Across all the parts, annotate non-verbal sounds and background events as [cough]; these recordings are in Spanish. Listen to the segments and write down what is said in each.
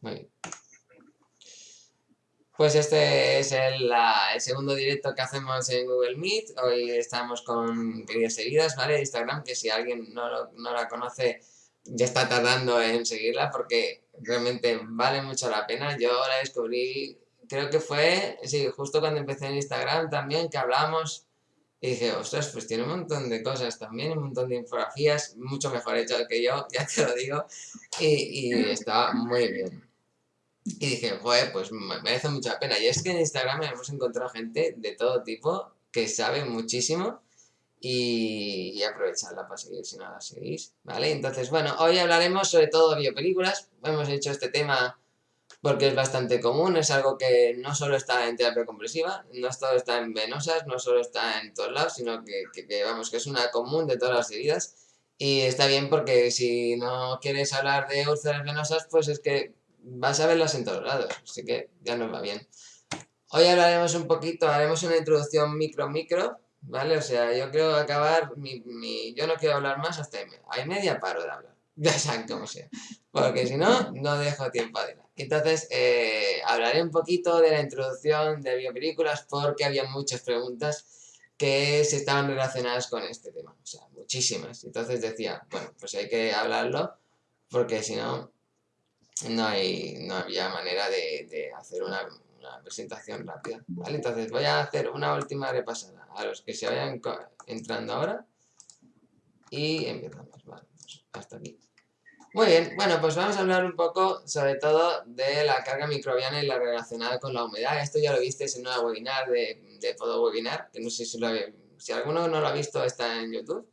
Muy bien. Pues este es el, segundo directo que hacemos en Google Meet. Hoy estamos con queridas seguidas, ¿vale? Instagram, que si alguien no, no la conoce, ya está tardando en seguirla porque realmente vale mucho la pena. Yo la descubrí, creo que fue, sí, justo cuando empecé en Instagram también, que hablamos y dije, ostras, pues tiene un montón de cosas también, un montón de infografías, mucho mejor hecho que yo, [laughs] ya te lo digo, y, y está muy bien. Y dije, joder, pues me merece mucha pena. Y es que en Instagram hemos encontrado gente de todo tipo que sabe muchísimo y, y aprovecharla para seguir si no la seguís, ¿vale? Entonces, bueno, hoy hablaremos sobre todo biopelículas. Hemos hecho este tema porque es bastante común, es algo que no solo está en terapia compresiva, no solo está en venosas, no solo está en todos lados, sino que, que, vamos, que es una común de todas las heridas. Y está bien porque si no quieres hablar de úlceras venosas, pues es que vas a verlas en todos lados, así que ya nos va bien. Hoy hablaremos un poquito, haremos una introducción micro-micro, ¿vale? O sea, yo quiero acabar, mi, mi, yo no quiero hablar más hasta hay media paro de hablar, [laughs] ya saben cómo sea, porque si no, no dejo tiempo adelante. Entonces, eh, hablaré un poquito de la introducción de biopelículas porque había muchas preguntas que se estaban relacionadas con este tema, o sea, muchísimas. Entonces decía, bueno, pues hay que hablarlo porque si no, no, hay, no había manera de, hacer una, presentación rápida. ¿vale? Entonces voy a hacer una última repasada a los que se vayan entrando ahora y empezamos. Vale, hasta aquí. Muy bien, bueno, pues vamos a hablar un poco sobre todo de la carga microbiana y la relacionada con la humedad. Esto ya lo visteis en una webinar de, de Podo Webinar, que no sé si lo si alguno no lo ha visto está en YouTube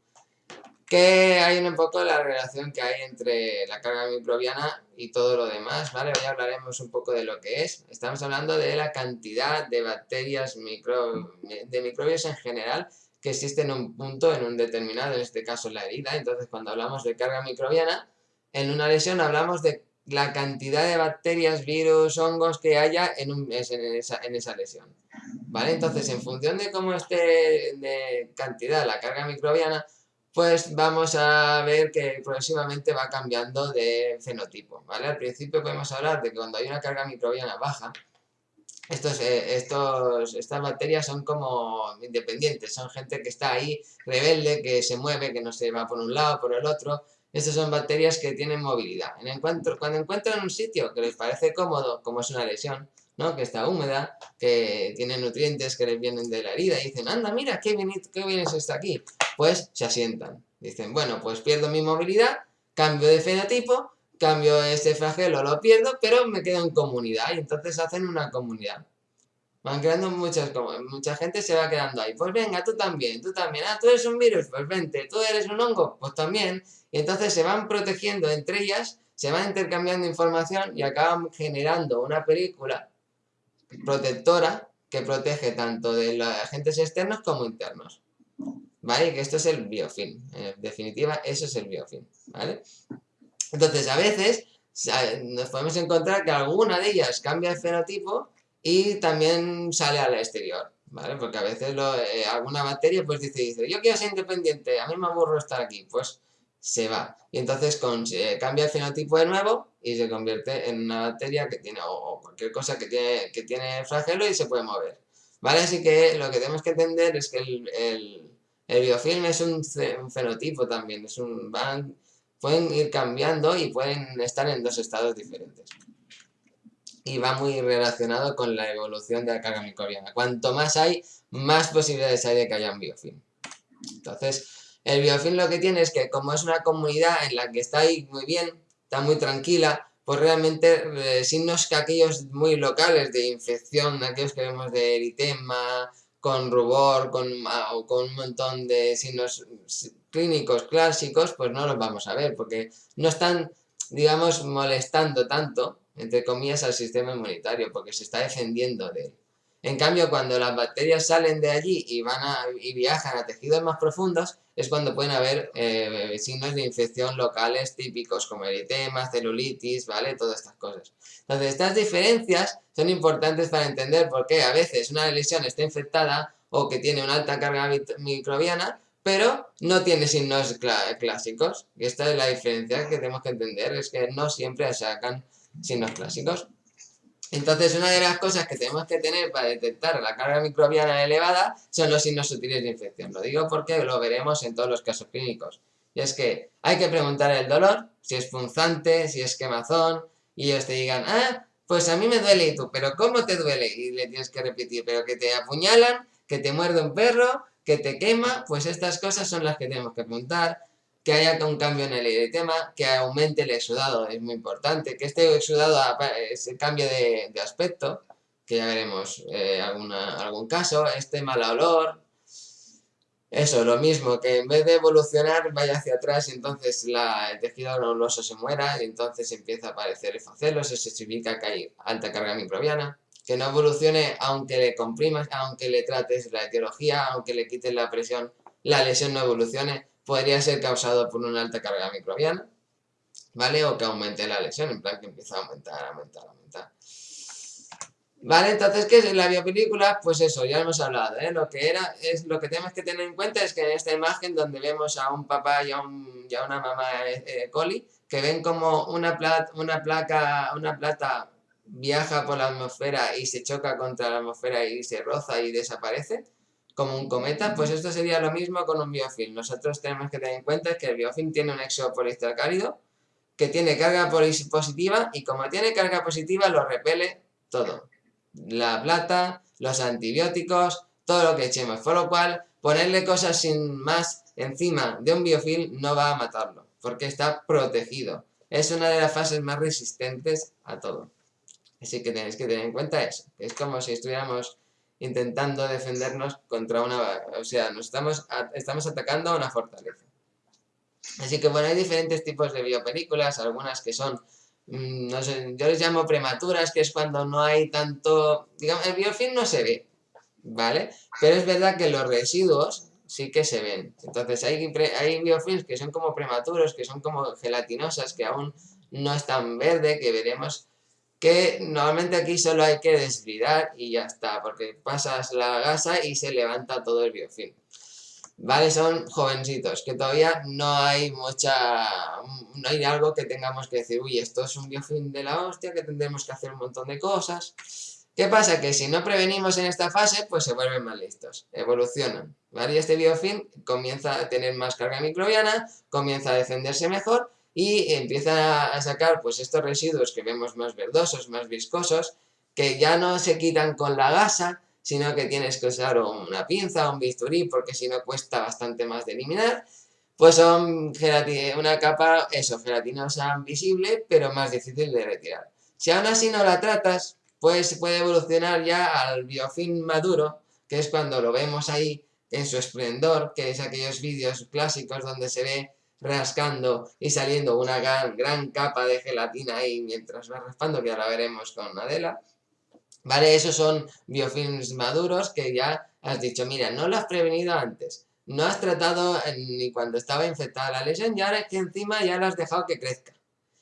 que hay un poco la relación que hay entre la carga microbiana y todo lo demás, ¿vale? Hoy hablaremos un poco de lo que es. Estamos hablando de la cantidad de bacterias, micro, de microbios en general que existen en un punto, en un determinado, en este caso la herida. Entonces, cuando hablamos de carga microbiana, en una lesión hablamos de la cantidad de bacterias, virus, hongos que haya en, un, en, esa, en esa lesión. ¿Vale? Entonces, en función de cómo esté de cantidad la carga microbiana, pues vamos a ver que progresivamente va cambiando de fenotipo, ¿vale? Al principio podemos hablar de que cuando hay una carga microbiana baja, estos, eh, estos, estas bacterias son como independientes, son gente que está ahí, rebelde, que se mueve, que no se va por un lado, por el otro. Estas son bacterias que tienen movilidad. En encuentro, cuando encuentran un sitio que les parece cómodo, como es una lesión, ¿no? que está húmeda, que tiene nutrientes que les vienen de la herida, y dicen, anda, mira, qué bien, qué bien es esto aquí. Pues se asientan. Dicen, bueno, pues pierdo mi movilidad, cambio de fenotipo, cambio este flagelo, lo pierdo, pero me quedo en comunidad, y entonces hacen una comunidad. Van creando muchas, mucha gente se va quedando ahí. Pues venga, tú también, tú también. Ah, tú eres un virus, pues vente. Tú eres un hongo, pues también. Y entonces se van protegiendo entre ellas, se van intercambiando información y acaban generando una película protectora que protege tanto de los agentes externos como internos. ¿Vale? Que esto es el biofilm. En definitiva, eso es el biofilm. ¿Vale? Entonces, a veces nos podemos encontrar que alguna de ellas cambia el fenotipo y también sale al exterior. ¿Vale? Porque a veces eh, alguna bacteria pues dice, dice, yo quiero ser independiente, a mí me aburro estar aquí. Pues se va. Y entonces con, cambia el fenotipo de nuevo y se convierte en una bacteria que tiene, o, cualquier cosa que tiene, que tiene flagelo y se puede mover. ¿Vale? Así que lo que tenemos que entender es que el, el, el biofilm es un, fenotipo también, es un, van, pueden ir cambiando y pueden estar en dos estados diferentes. Y va muy relacionado con la evolución de la carga microbiana. Cuanto más hay, más posibilidades hay de que haya un biofilm. Entonces, el biofilm lo que tiene es que como es una comunidad en la que está ahí muy bien, está muy tranquila, pues realmente eh, signos que aquellos muy locales de infección, aquellos que vemos de eritema, con rubor, con, o con un montón de signos clínicos clásicos, pues no los vamos a ver, porque no están, digamos, molestando tanto, entre comillas, al sistema inmunitario, porque se está defendiendo de él. En cambio, cuando las bacterias salen de allí y, van a, y viajan a tejidos más profundos, es cuando pueden haber eh, signos de infección locales típicos, como eritema, celulitis, ¿vale? Todas estas cosas. Entonces, estas diferencias son importantes para entender por qué a veces una lesión está infectada o que tiene una alta carga microbiana, pero no tiene signos clásicos. Y esta es la diferencia que tenemos que entender, es que no siempre sacan signos clásicos. Entonces, una de las cosas que tenemos que tener para detectar la carga microbiana elevada son los signos sutiles de infección. Lo digo porque lo veremos en todos los casos clínicos. Y es que hay que preguntar el dolor, si es punzante, si es quemazón, y ellos te digan, ah, pues a mí me duele y tú, pero ¿cómo te duele? Y le tienes que repetir, pero que te apuñalan, que te muerde un perro, que te quema, pues estas cosas son las que tenemos que apuntar, que haya un cambio en el eritema, que aumente el exudado, es muy importante, que este exudado se cambie de, aspecto, que ya veremos eh, algún caso, este mal olor, eso, lo mismo, que en vez de evolucionar vaya hacia atrás y entonces el tejido granuloso se muera y entonces empieza a aparecer efacelos, eso significa que hay alta carga microbiana. Que no evolucione aunque le comprimas, aunque le trates la etiología, aunque le quites la presión, la lesión no evolucione, podría ser causado por una alta carga microbiana, ¿vale? O que aumente la lesión, en plan que empieza a aumentar, aumentar, aumentar. Vale, entonces, ¿qué es la biopelícula? Pues eso, ya hemos hablado, ¿eh? Lo que era, es lo que tenemos que tener en cuenta es que en esta imagen donde vemos a un papá y a, un, una mamá eh, eh, coli, que ven como una, una placa, una plata viaja por la atmósfera y se choca contra la atmósfera y se roza y desaparece, como un cometa, pues esto sería lo mismo con un biofilm. Nosotros tenemos que tener en cuenta que el biofilm tiene un cálido que tiene carga positiva y como tiene carga positiva lo repele todo la plata, los antibióticos, todo lo que echemos. Por lo cual, ponerle cosas sin más encima de un biofilm no va a matarlo, porque está protegido. Es una de las fases más resistentes a todo. Así que tenéis que tener en cuenta eso. Es como si estuviéramos intentando defendernos contra una... O sea, nos estamos, estamos atacando a una fortaleza. Así que bueno, hay diferentes tipos de biopelículas, algunas que son Mm, no sé, yo les llamo prematuras, que es cuando no hay tanto, digamos, el biofilm no se ve, ¿vale? Pero es verdad que los residuos sí que se ven. Entonces hay, hay biofilms que son como prematuros, que son como gelatinosas, que aún no están verde, que veremos que normalmente aquí solo hay que desvidar y ya está, porque pasas la gasa y se levanta todo el biofilm. ¿vale? Son jovencitos, que todavía no hay mucha, no hay algo que tengamos que decir, uy, esto es un biofilm de la hostia, que tendremos que hacer un montón de cosas. ¿Qué pasa? Que si no prevenimos en esta fase, pues se vuelven más listos, evolucionan, ¿vale? Y este biofilm comienza a tener más carga microbiana, comienza a defenderse mejor y empieza a sacar pues estos residuos que vemos más verdosos, más viscosos, que ya no se quitan con la gasa, sino que tienes que usar una pinza o un bisturí, porque si no cuesta bastante más de eliminar, pues son una capa, eso, gelatinosa visible, pero más difícil de retirar. Si aún así no la tratas, pues puede evolucionar ya al biofilm maduro, que es cuando lo vemos ahí en su esplendor, que es aquellos vídeos clásicos donde se ve rascando y saliendo una gran, capa de gelatina ahí mientras va raspando, que ahora veremos con Adela. ¿Vale? Esos son biofilms maduros que ya has dicho, mira, no lo has prevenido antes, no has tratado ni cuando estaba infectada la lesión y ahora es que encima ya lo has dejado que crezca.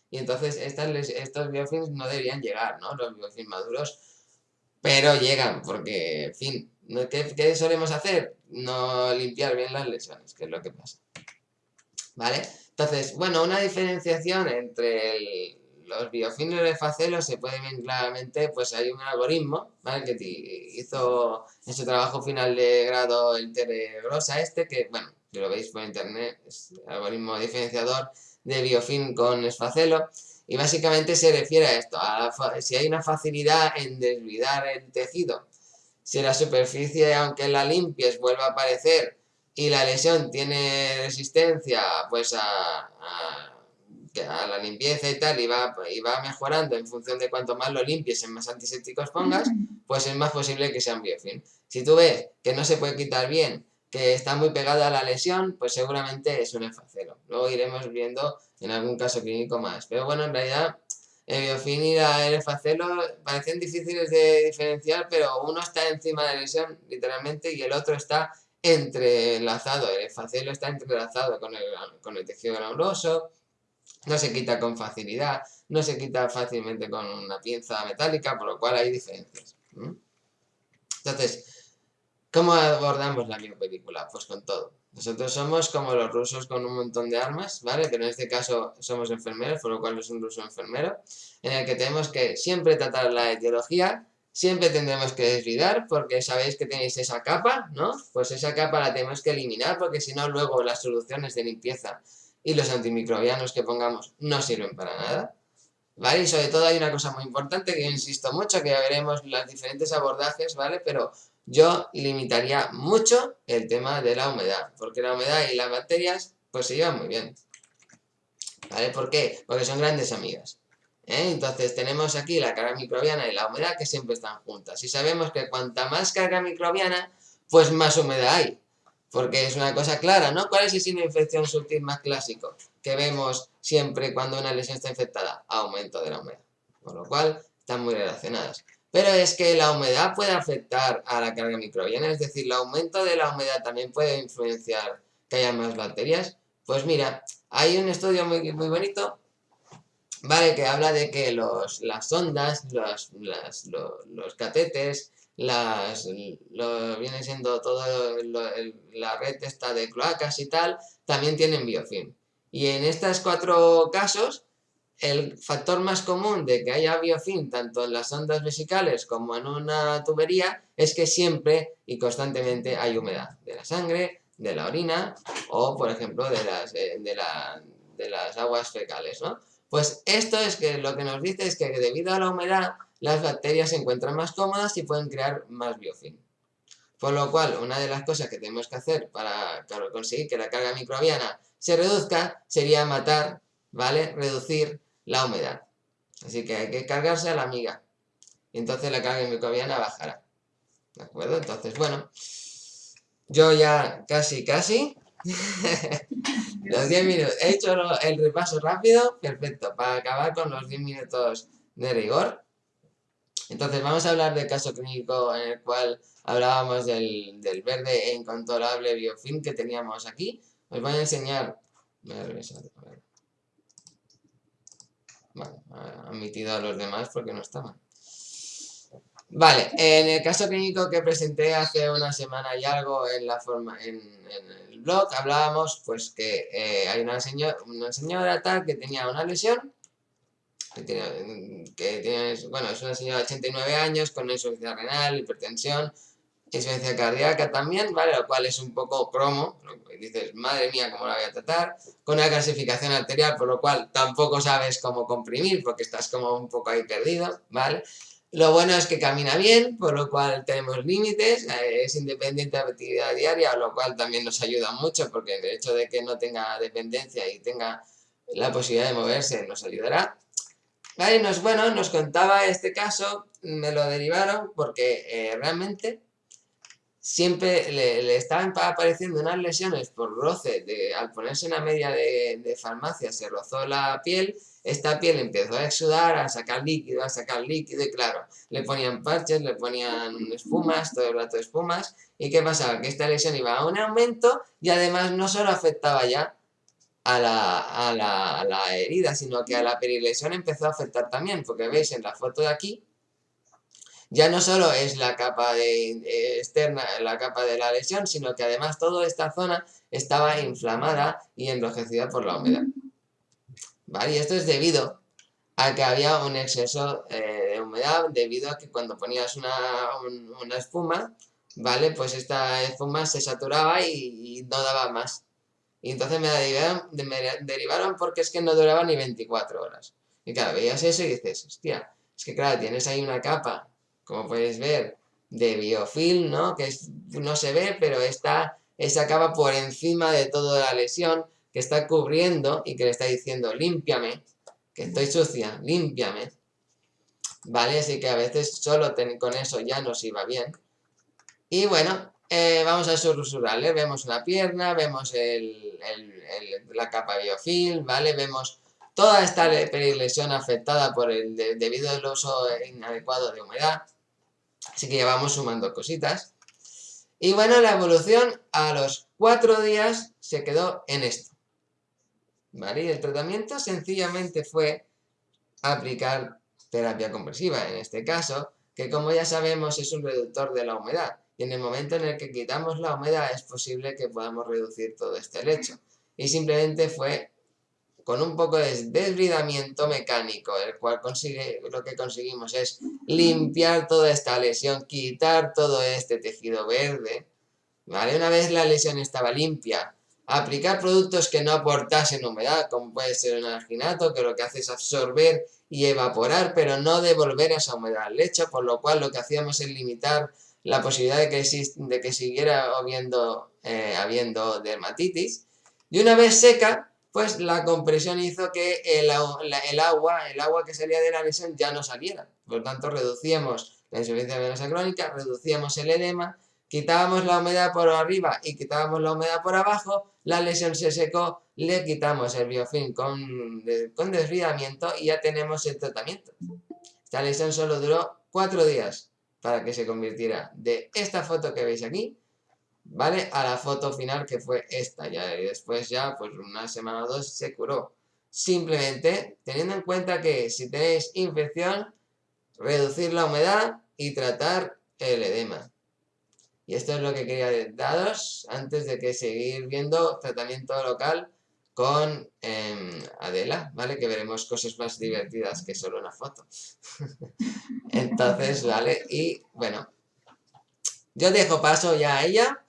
Y entonces estos biofilms no deberían llegar, ¿no? Los biofilms maduros, pero llegan porque, en fin, ¿qué, ¿qué solemos hacer? No limpiar bien las lesiones, que es lo que pasa. ¿Vale? Entonces, bueno, una diferenciación entre el, los biofilms de facelo se puede ver claramente, pues hay un algoritmo, ¿vale? Que hizo en su trabajo final de grado el Grosa este, que, bueno, si lo veis por internet, es el algoritmo diferenciador de biofilm con esfacelo, y básicamente se refiere a esto, a si hay una facilidad en desvidar el tejido, si la superficie, aunque la limpies, vuelve a aparecer, y la lesión tiene resistencia, pues a a la limpieza y tal, y va, y va mejorando en función de cuanto más lo limpies, en más antisépticos pongas, pues es más posible que sea un biofilm. Si tú ves que no se puede quitar bien, que está muy pegado a la lesión, pues seguramente es un efacelo. Luego iremos viendo en algún caso clínico más. Pero bueno, en realidad el biofilm y el efacelo parecen difíciles de diferenciar, pero uno está encima de la lesión, literalmente, y el otro está entrelazado. El efacelo está entrelazado con el, con el tejido granuloso, no se quita con facilidad, no se quita fácilmente con una pinza metálica, por lo cual hay diferencias. Entonces, ¿cómo abordamos la biopelícula? Pues con todo. Nosotros somos como los rusos con un montón de armas, ¿vale? Pero en este caso somos enfermeros, por lo cual es un ruso enfermero, en el que tenemos que siempre tratar la etiología, siempre tendremos que desvidar, porque sabéis que tenéis esa capa, ¿no? Pues esa capa la tenemos que eliminar, porque si no luego las soluciones de limpieza y los antimicrobianos que pongamos no sirven para nada. ¿Vale? Y sobre todo hay una cosa muy importante que yo insisto mucho, que ya veremos los diferentes abordajes, ¿vale? Pero yo limitaría mucho el tema de la humedad, porque la humedad y las bacterias pues se llevan muy bien. ¿Vale? ¿Por qué? Porque son grandes amigas. ¿Eh? Entonces tenemos aquí la carga microbiana y la humedad que siempre están juntas. Y sabemos que cuanta más carga microbiana, pues más humedad hay. Porque es una cosa clara, ¿no? ¿Cuál es el signo de infección sutil más clásico que vemos siempre cuando una lesión está infectada? Aumento de la humedad. Por lo cual, están muy relacionadas. Pero es que la humedad puede afectar a la carga microbiana, es decir, el aumento de la humedad también puede influenciar que haya más bacterias. Pues mira, hay un estudio muy, muy bonito, ¿vale? Que habla de que los, las ondas, los, los catetes, las, lo, viene siendo todo la red esta de cloacas y tal, también tienen biofilm. Y en estos cuatro casos, el factor más común de que haya biofilm tanto en las ondas vesicales como en una tubería es que siempre y constantemente hay humedad de la sangre, de la orina o, por ejemplo, de las, eh, de, de las aguas fecales, ¿no? Pues esto es que lo que nos dice es que debido a la humedad las bacterias se encuentran más cómodas y pueden crear más biofilm. Por lo cual, una de las cosas que tenemos que hacer para conseguir que la carga microbiana se reduzca sería matar, ¿vale? Reducir la humedad. Así que hay que cargarse a la amiga. Y entonces la carga microbiana bajará. ¿De acuerdo? Entonces, bueno, yo ya casi, casi, [laughs] los 10 minutos, he hecho el repaso rápido, perfecto, para acabar con los 10 minutos de rigor. Entonces vamos a hablar del caso clínico en el cual hablábamos del, verde e incontrolable biofilm que teníamos aquí. Os voy a enseñar... Voy a Vale, ha admitido a los demás porque no estaban. Vale, en el caso clínico que presenté hace una semana y algo en la forma en, blog, hablábamos pues que eh, hay una, señora, una señora tal que tenía una lesión, que tiene, bueno, es una señora de 89 años con insuficiencia renal, hipertensión, insuficiencia cardíaca también, ¿vale? Lo cual es un poco cromo, dices, madre mía, ¿cómo la voy a tratar? Con una clasificación arterial, por lo cual tampoco sabes cómo comprimir, porque estás como un poco ahí perdido, ¿vale? Lo bueno es que camina bien, por lo cual tenemos límites, eh, es independiente de actividad diaria, lo cual también nos ayuda mucho, porque el hecho de que no tenga dependencia y tenga la posibilidad de moverse nos ayudará. Vale, nos, bueno, nos contaba este caso, me lo derivaron porque eh, realmente siempre le, estaban apareciendo unas lesiones por roce, de, al ponerse una media de, farmacia se rozó la piel, esta piel empezó a exudar, a sacar líquido, a sacar líquido y claro, le ponían parches, le ponían espumas, todo el rato espumas y ¿qué pasaba? Que esta lesión iba a un aumento y además no solo afectaba ya a la, a la herida, sino que a la perilesión empezó a afectar también, porque veis en la foto de aquí, ya no solo es la capa de, eh, externa, la capa de la lesión, sino que además toda esta zona estaba inflamada y enrojecida por la humedad. ¿Vale? Y esto es debido a que había un exceso eh, de humedad, debido a que cuando ponías una, una, espuma, ¿vale? Pues esta espuma se saturaba y, no daba más. Y entonces me derivaron, me derivaron porque es que no duraba ni 24 horas. Y claro, veías eso y dices, hostia, es que claro, tienes ahí una capa como puedes ver, de biofilm, ¿no? Que no se ve, pero está, esa capa por encima de toda la lesión que está cubriendo y que le está diciendo, límpiame, que estoy sucia, límpiame. ¿Vale? Así que a veces solo con eso ya nos iba bien. Y bueno, eh, vamos a susurrarle, vemos una pierna, vemos la capa biofilm, ¿vale? Vemos toda esta lesión afectada por el debido al uso inadecuado de humedad. Así que ya vamos sumando cositas. Y bueno, la evolución a los cuatro días se quedó en esto. ¿Vale? Y el tratamiento sencillamente fue aplicar terapia compresiva, en este caso, que como ya sabemos es un reductor de la humedad. y en el momento en el que quitamos la humedad es posible que podamos reducir todo este lecho. Y simplemente fue con un poco de desbridamiento mecánico, el cual consigue, lo que conseguimos es limpiar toda esta lesión, quitar todo este tejido verde, ¿vale? Una vez la lesión estaba limpia, aplicar productos que no aportasen humedad, como puede ser un alginato, que lo que hace es absorber y evaporar, pero no devolver esa humedad al lecho, por lo cual lo que hacíamos es limitar la posibilidad de que, de que siguiera habiendo, eh, habiendo dermatitis. Y una vez seca, pues la compresión hizo que el, agua, el agua que salía de la lesión ya no saliera. Por lo tanto, reducíamos la insuficiencia venosa crónica, reducíamos el edema, quitábamos la humedad por arriba y quitábamos la humedad por abajo, la lesión se secó, le quitamos el biofilm con, con desridamiento y ya tenemos el tratamiento. Esta lesión solo duró cuatro días para que se convirtiera de esta foto que veis aquí ¿vale? A la foto final que fue esta ya, y después ya, pues una semana o dos se curó. Simplemente teniendo en cuenta que si tenéis infección, reducir la humedad y tratar el edema. Y esto es lo que quería daros antes de que seguir viendo tratamiento local con em, Adela, ¿vale? Que veremos cosas más divertidas que solo una foto. [laughs] Entonces, ¿vale? Y bueno, yo dejo paso ya a ella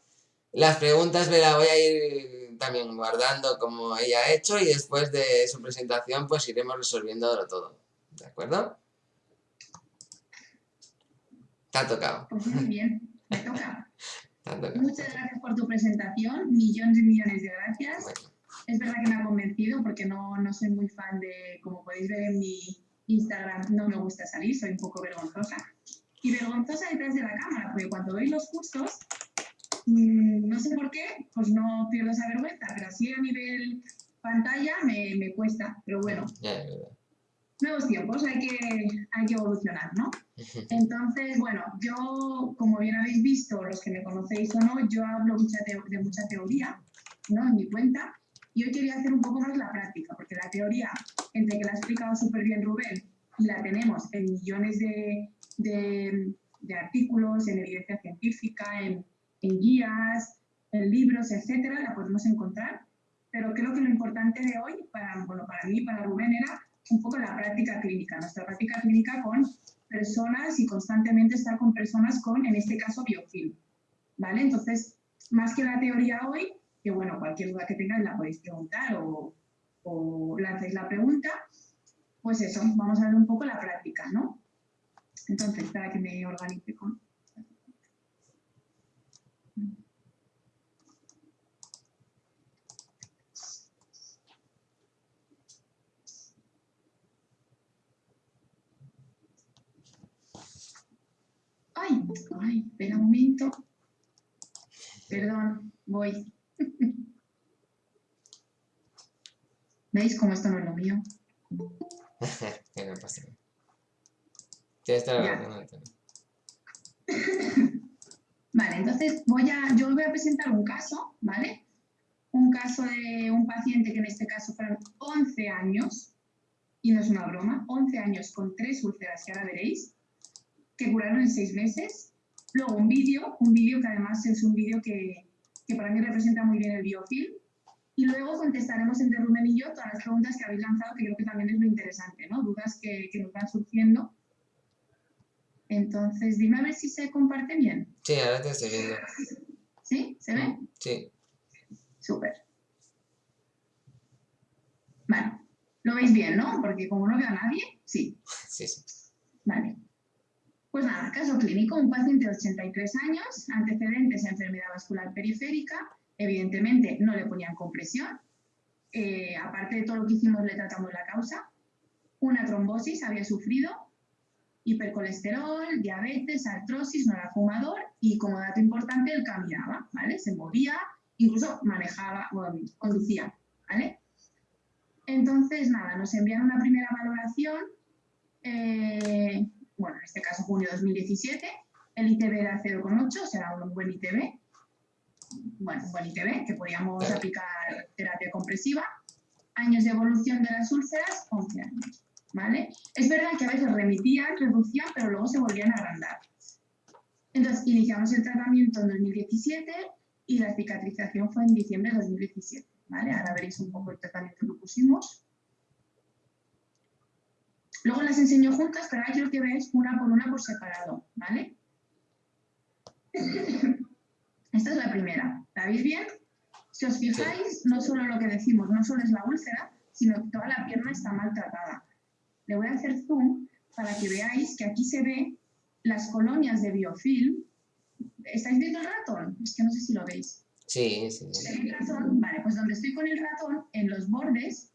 las preguntas me las voy a ir también guardando como ella ha hecho y después de su presentación pues iremos resolviéndolo todo. ¿De acuerdo? Te ha tocado. Pues muy bien, me toca. Muchas gracias por tu presentación, millones y millones de gracias. Es verdad que me ha convencido porque no, no soy muy fan de, como podéis ver en mi Instagram, no me gusta salir, soy un poco vergonzosa. Y vergonzosa detrás de la cámara, porque cuando doy los cursos Mm, no sé por qué, pues no pierdo esa vergüenza, pero así a nivel pantalla me, me cuesta, pero bueno. Nuevos tiempos, hay que, hay que evolucionar, ¿no? Entonces, bueno, yo, como bien habéis visto, los que me conocéis o no, yo hablo mucha de mucha teoría, ¿no? En mi cuenta, y hoy quería hacer un poco más la práctica, porque la teoría, entre que la ha explicado súper bien Rubén, y la tenemos en millones de, de, de artículos, en evidencia científica, en en guías, en libros, etcétera, la podemos encontrar. Pero creo que lo importante de hoy, para, bueno, para mí, para Rubén, era un poco la práctica clínica, nuestra práctica clínica con personas y constantemente estar con personas con, en este caso, biofilm. ¿Vale? Entonces, más que la teoría hoy, que bueno, cualquier duda que tengáis la podéis preguntar o, o lancéis la pregunta, pues eso, vamos a ver un poco la práctica, ¿no? Entonces, para que me organice con... Ay, ay, espera un momento. Perdón, voy. [laughs] ¿Veis cómo esto no es lo mío? [laughs] que no pasa [laughs] nada. Vale, entonces voy a, yo os voy a presentar un caso, ¿vale? Un caso de un paciente que en este caso fueron 11 años, y no es una broma, 11 años con tres úlceras que ahora veréis, que curaron en seis meses. Luego un vídeo, un vídeo que además es un vídeo que, que, para mí representa muy bien el biofilm. Y luego contestaremos entre Rubén y yo todas las preguntas que habéis lanzado, que creo que también es muy interesante, ¿no? Dudas que, que nos van surgiendo entonces, dime a ver si se comparte bien. Sí, ahora te estoy viendo. ¿Sí? ¿Se ve? Sí. Súper. Vale. Lo veis bien, ¿no? Porque como no veo a nadie, sí. Sí, sí. Vale. Pues nada, caso clínico, un paciente de 83 años, antecedentes a enfermedad vascular periférica, evidentemente no le ponían compresión, eh, aparte de todo lo que hicimos le tratamos la causa, una trombosis había sufrido, hipercolesterol, diabetes, artrosis, no era fumador y como dato importante, él caminaba, ¿vale? Se movía, incluso manejaba, bueno, conducía, ¿vale? Entonces, nada, nos envían una primera valoración, eh, bueno, en este caso junio de 2017, el ITB era 0,8, o sea, un buen ITB, bueno, un buen ITB, que podíamos aplicar terapia compresiva, años de evolución de las úlceras, 11 años. ¿vale? Es verdad que a veces remitían, reducían, pero luego se volvían a agrandar. Entonces, iniciamos el tratamiento en 2017 y la cicatrización fue en diciembre de 2017. ¿vale? Ahora veréis un poco el tratamiento que pusimos. Luego las enseño juntas, pero ahora quiero que veáis una por una por separado, ¿vale? [laughs] Esta es la primera. ¿La veis bien? Si os fijáis, no solo lo que decimos, no solo es la úlcera, sino que toda la pierna está maltratada. Le voy a hacer zoom para que veáis que aquí se ve las colonias de biofilm. ¿Estáis viendo el ratón? Es que no sé si lo veis. Sí, sí. el ratón? Vale, pues donde estoy con el ratón, en los bordes,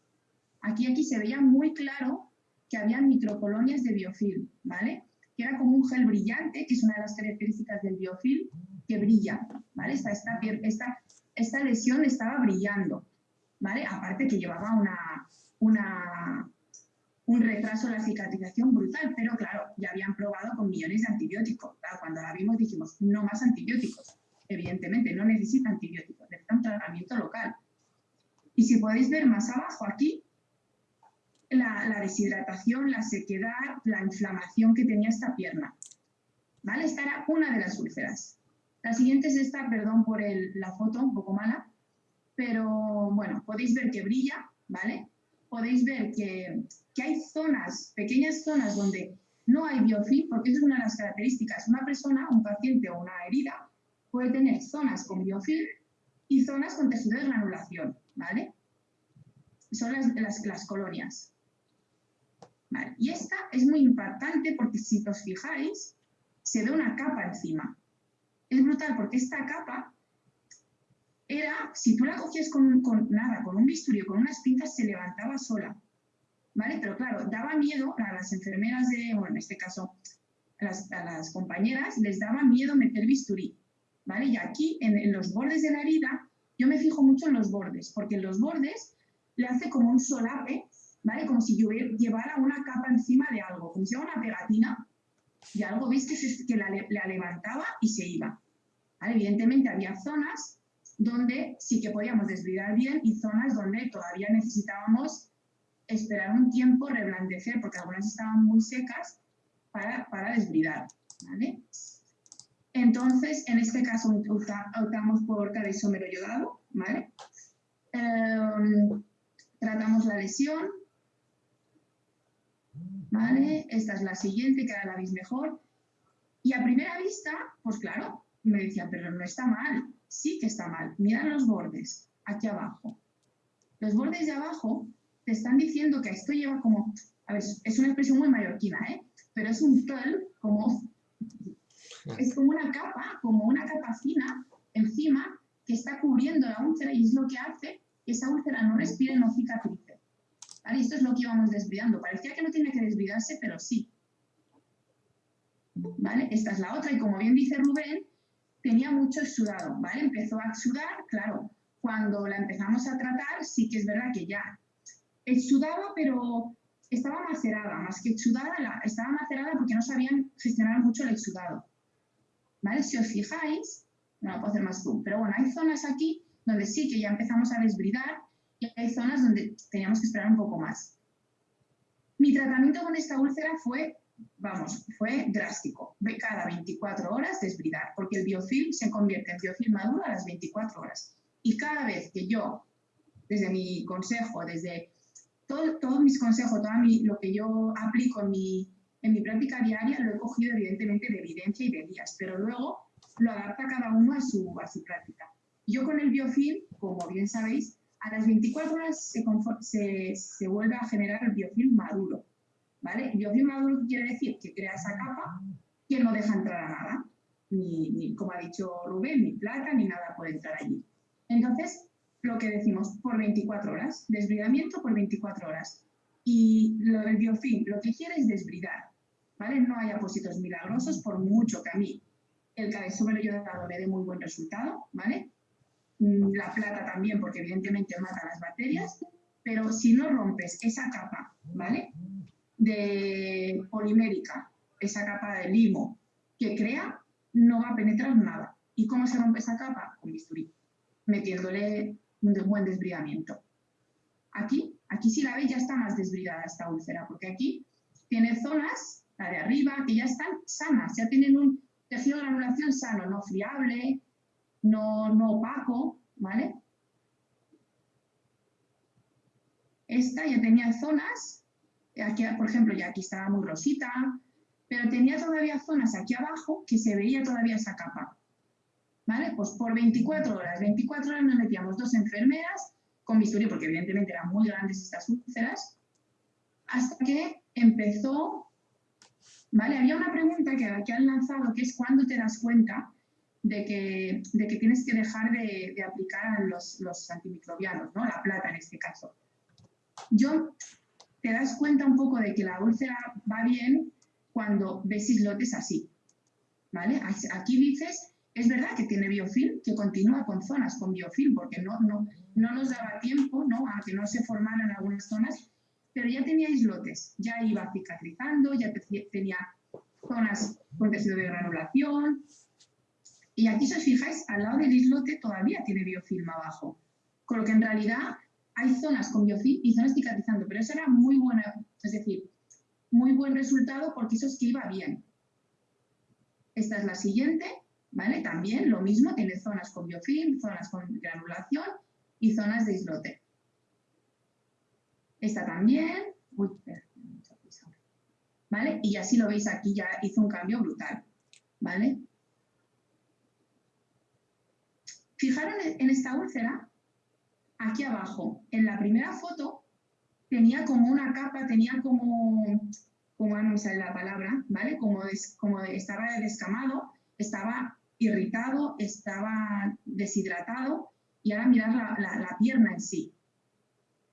aquí, aquí se veía muy claro que había microcolonias de biofilm, ¿vale? Que era como un gel brillante, que es una de las características del biofilm, que brilla, ¿vale? Esta, esta, esta, esta lesión estaba brillando, ¿vale? Aparte que llevaba una, una, un retraso en la cicatrización brutal, pero claro, ya habían probado con millones de antibióticos. cuando la vimos dijimos, no más antibióticos. Evidentemente, no necesita antibióticos, necesita un tratamiento local. Y si podéis ver más abajo aquí, la, deshidratación, la sequedad, la inflamación que tenía esta pierna. ¿Vale? Esta era una de las úlceras. La siguiente es esta, perdón por la foto, un poco mala, pero bueno, podéis ver que brilla, ¿vale? Podéis ver que, hay zonas, pequeñas zonas donde no hay biofilm, porque es una de las características. Una persona, un paciente o una herida puede tener zonas con biofilm y zonas con tejido de granulación, ¿vale? Son las, colonias. Y esta es muy importante porque si os fijáis, se ve una capa encima. Es brutal porque esta capa era, si tú la cogías con, nada, con un bisturí o con unas pinzas, se levantaba sola. ¿Vale? Pero claro, daba miedo a las enfermeras de, bueno, en este caso, a las, compañeras, les daba miedo meter bisturí. ¿Vale? Y aquí, en, los bordes de la herida, yo me fijo mucho en los bordes, porque en los bordes le hace como un solape, ¿vale? Como si yo llevara una capa encima de algo, como si fuera una pegatina, y algo, viste que, la, levantaba y se iba. Evidentemente había zonas donde sí que podíamos desbridar bien y zonas donde todavía necesitábamos esperar un tiempo, reblandecer, porque algunas estaban muy secas, para, para desbridar. ¿vale? Entonces, en este caso optamos por cada isómero yodado, ¿vale? Em, tratamos la lesión, ¿vale? Esta es la siguiente, que ahora la veis mejor. Y a primera vista, pues claro, me decían, pero no está mal. Sí que está mal. Mirad los bordes, aquí abajo. Los bordes de abajo te están diciendo que esto lleva como, a ver, es una expresión muy mallorquina, ¿eh? Pero es un tel, como, es como una capa, como una capa fina encima que está cubriendo la úlcera y es lo que hace que esa úlcera no respire, no cicatrice. Esto es lo que íbamos desviando. Parecía que no tenía que desviarse, pero sí. ¿Vale? Esta es la otra y como bien dice Rubén, tenía mucho exudado, ¿vale? Empezó a exudar, claro, cuando la empezamos a tratar sí que es verdad que ya exudaba, pero estaba macerada, más que exudada, estaba macerada porque no sabían gestionar mucho el exudado. ¿Vale? Si os fijáis, no puedo hacer más zoom, pero bueno, hay zonas aquí donde sí que ya empezamos a desbridar y hay zonas donde teníamos que esperar un poco más. Mi tratamiento con esta úlcera fue, vamos, fue drástico. Cada 24 horas desbridar, porque el biofilm se convierte en biofilm maduro a las 24 horas. Y cada vez que yo, desde mi consejo, desde todos mis consejos, todo lo que yo aplico en mi, en mi práctica diaria, lo he cogido evidentemente de evidencia y de guías, pero luego lo adapta cada uno a su, a su práctica. Yo con el biofilm, como bien sabéis, a las 24 horas se, se, vuelve a generar el biofilm maduro. ¿vale? Biofilm maduro quiere decir que crea esa capa que no deja entrar a nada. Ni, como ha dicho Rubén, ni plata, ni nada puede entrar allí. Entonces, lo que decimos, por 24 horas, desbridamiento por 24 horas. Y lo del biofilm, lo que quiere es desbridar, ¿vale? No hay apósitos milagrosos, por mucho que a mí el cabezón yo dado me dé muy buen resultado, ¿vale? Mm, la plata también, porque evidentemente mata las bacterias, pero si no rompes esa capa, ¿vale? De polimérica, esa capa de limo que crea, no va a penetrar nada. ¿Y cómo se rompe esa capa? Con bisturí, metiéndole un buen desbridamiento. Aquí, aquí si la veis ya está más desbridada esta úlcera, porque aquí tiene zonas, la de arriba, que ya están sanas, ya tienen un, tejido de granulación sano, no friable, no, no opaco, ¿vale? Esta ya tenía zonas, aquí, por ejemplo, ya aquí estaba muy rosita, pero tenía todavía zonas aquí abajo que se veía todavía esa capa. ¿Vale? Pues por 24 horas, 24 horas nos metíamos dos enfermeras con bisturí, porque evidentemente eran muy grandes estas úlceras, hasta que empezó, ¿vale? Había una pregunta que, que han lanzado, que es cuándo te das cuenta de que, de que tienes que dejar de, aplicar los, los antimicrobianos, ¿no? La plata en este caso. Yo te das cuenta un poco de que la úlcera va bien cuando ves islotes así, ¿vale? Aquí dices, es verdad que tiene biofilm, que continúa con zonas con biofilm, porque no, no, no nos daba tiempo, ¿no? A que no se formaran algunas zonas, pero ya tenía islotes, ya iba cicatrizando, ya tenía zonas con tejido de granulación, y aquí, si os fijáis, al lado del islote todavía tiene biofilm abajo, con lo que en realidad hay zonas con biofilm y zonas cicatrizando, pero eso era muy buena, es decir, muy buen resultado porque eso es que iba bien. Esta es la siguiente, ¿vale? También lo mismo, tiene zonas con biofilm, zonas con granulación y zonas de islote. Esta también, uy, ¿vale? Y así lo veis aquí, ya hizo un cambio brutal, ¿vale? Fijaron en esta úlcera, aquí abajo, en la primera foto, tenía como una capa, tenía como, como no me sale la palabra, ¿vale? Como, como estaba descamado, estaba irritado, estaba deshidratado y ahora mirar la, la, pierna en sí.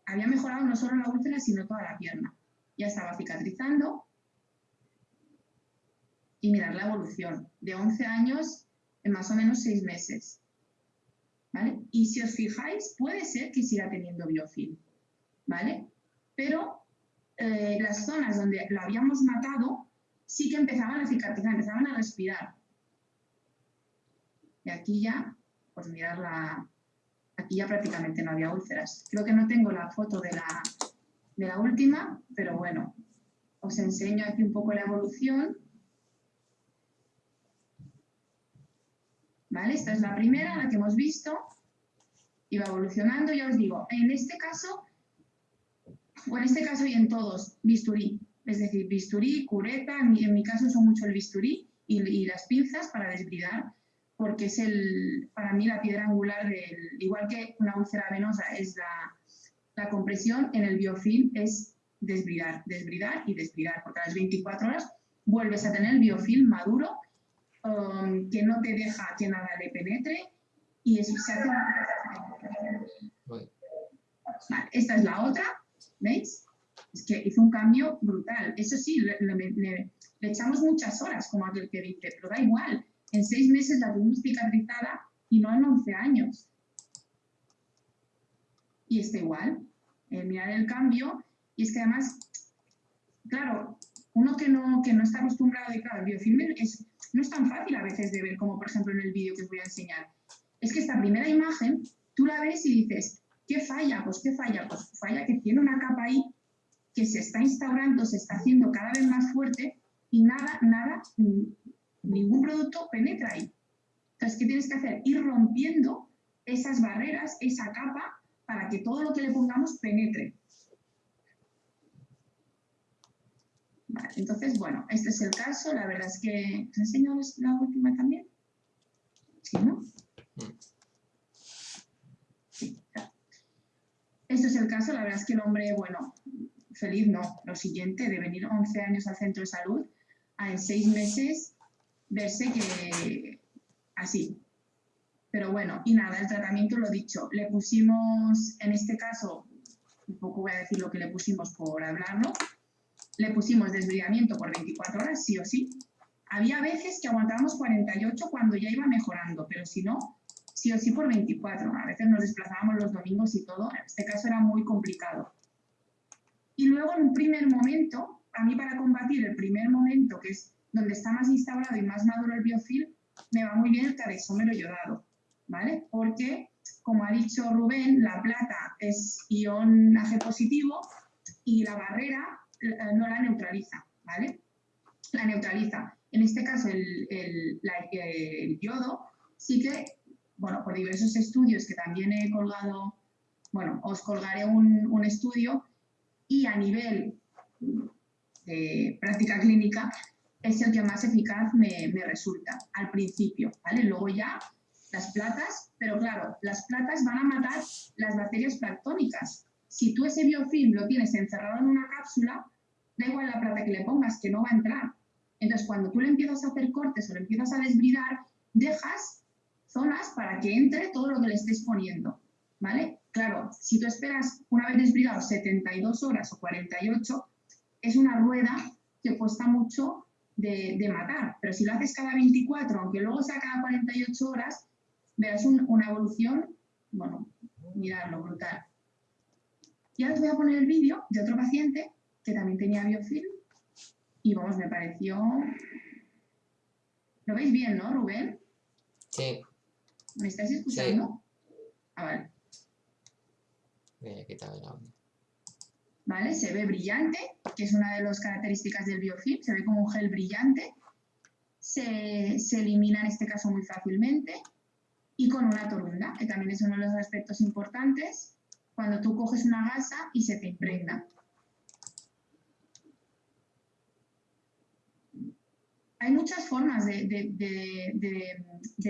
Había mejorado no solo la úlcera, sino toda la pierna. Ya estaba cicatrizando y mirar la evolución de 11 años en más o menos 6 meses. Y si os fijáis, puede ser que siga teniendo biofilm, ¿vale? pero eh, las zonas donde lo habíamos matado sí que empezaban a cicatrizar, empezaban a respirar. Y aquí ya, pues mirar la... Aquí ya prácticamente no había úlceras. Creo que no tengo la foto de la, de la última, pero bueno, os enseño aquí un poco la evolución. Esta es la primera, la que hemos visto. Iba evolucionando, ya os digo, en este caso o en este caso y en todos, bisturí. Es decir, bisturí, cureta, en mi, caso son mucho el bisturí y, las pinzas para desbridar, porque es el, para mí la piedra angular igual que una úlcera venosa es la, la compresión, en el biofilm es desbridar, desbridar y desbridar, porque a las 24 horas vuelves a tener el biofilm maduro que no te deja que nada le penetre y eso se hace... esta es la otra, ¿Veis? Es que hizo un cambio brutal. Eso sí, le, echamos muchas horas, como aquel que dice, pero da igual. En seis meses la tuvimos cicatrizada y no en 11 años. Y está igual. Eh, mirar el cambio. Y es que además, claro, uno que no, que no está acostumbrado a claro, el biofilm es, no es tan fácil a veces de ver como por ejemplo en el vídeo que os voy a enseñar. Es que esta primera imagen, tú la ves y dices, ¿Qué falla? Pues ¿qué falla? Pues falla que tiene una capa ahí que se está instaurando, se está haciendo cada vez más fuerte y nada, nada, ningún producto penetra ahí. Entonces, ¿qué tienes que hacer? Ir rompiendo esas barreras, esa capa, para que todo lo que le pongamos penetre. Entonces, bueno, este es el caso. La verdad es que... ¿Os enseñado la última también? ¿Sí, no? Mm. Esto es el caso, la verdad es que el hombre, bueno, feliz no, lo siguiente, de venir 11 años al centro de salud, a en seis meses verse que así. Pero bueno, y nada, el tratamiento lo dicho, le pusimos, en este caso, un poco voy a decir lo que le pusimos por hablarlo, le pusimos desbridamiento por 24 horas, sí o sí. Había veces que aguantábamos 48 cuando ya iba mejorando, pero si no, sí o sí por 24. A veces nos desplazábamos los domingos y todo. En este caso era muy complicado. Y luego en un primer momento, a mí para combatir el primer momento, que es donde está más instaurado y más maduro el biofilm, me va muy bien el cadexómero yodado, ¿vale? Porque, como ha dicho Rubén, la plata es ion Ag positivo y la barrera no la neutraliza, ¿vale? La neutraliza. En este caso, el, el, yodo sí que, bueno, por diversos estudios que también he colgado, bueno, os colgaré un, un estudio y a nivel de práctica clínica es el que más eficaz me, me, resulta al principio, ¿vale? Luego ya las platas, pero claro, las platas van a matar las bacterias planctónicas. Si tú ese biofilm lo tienes encerrado en una cápsula, da igual la plata que le pongas, que no va a entrar. Entonces, cuando tú le empiezas a hacer cortes o le empiezas a desbridar, dejas zonas para que entre todo lo que le estés poniendo, ¿vale? Claro, si tú esperas una vez desbridado 72 horas o 48, es una rueda que cuesta mucho de, matar, pero si lo haces cada 24, aunque luego sea cada 48 horas, verás una evolución, bueno, miradlo, brutal. Y ahora os voy a poner el vídeo de otro paciente que también tenía biofilm y vamos, me pareció... ¿Lo veis bien, no, Rubén? Sí. ¿Me estáis escuchando? Sí. Ah, vale. Voy a quitar el ¿Vale? Se ve brillante, que es una de las características del biofilm, se ve como un gel brillante. Se, se elimina en este caso muy fácilmente y con una torunda, que también es uno de los aspectos importantes cuando tú coges una gasa y se te impregna. hay muchas formas de,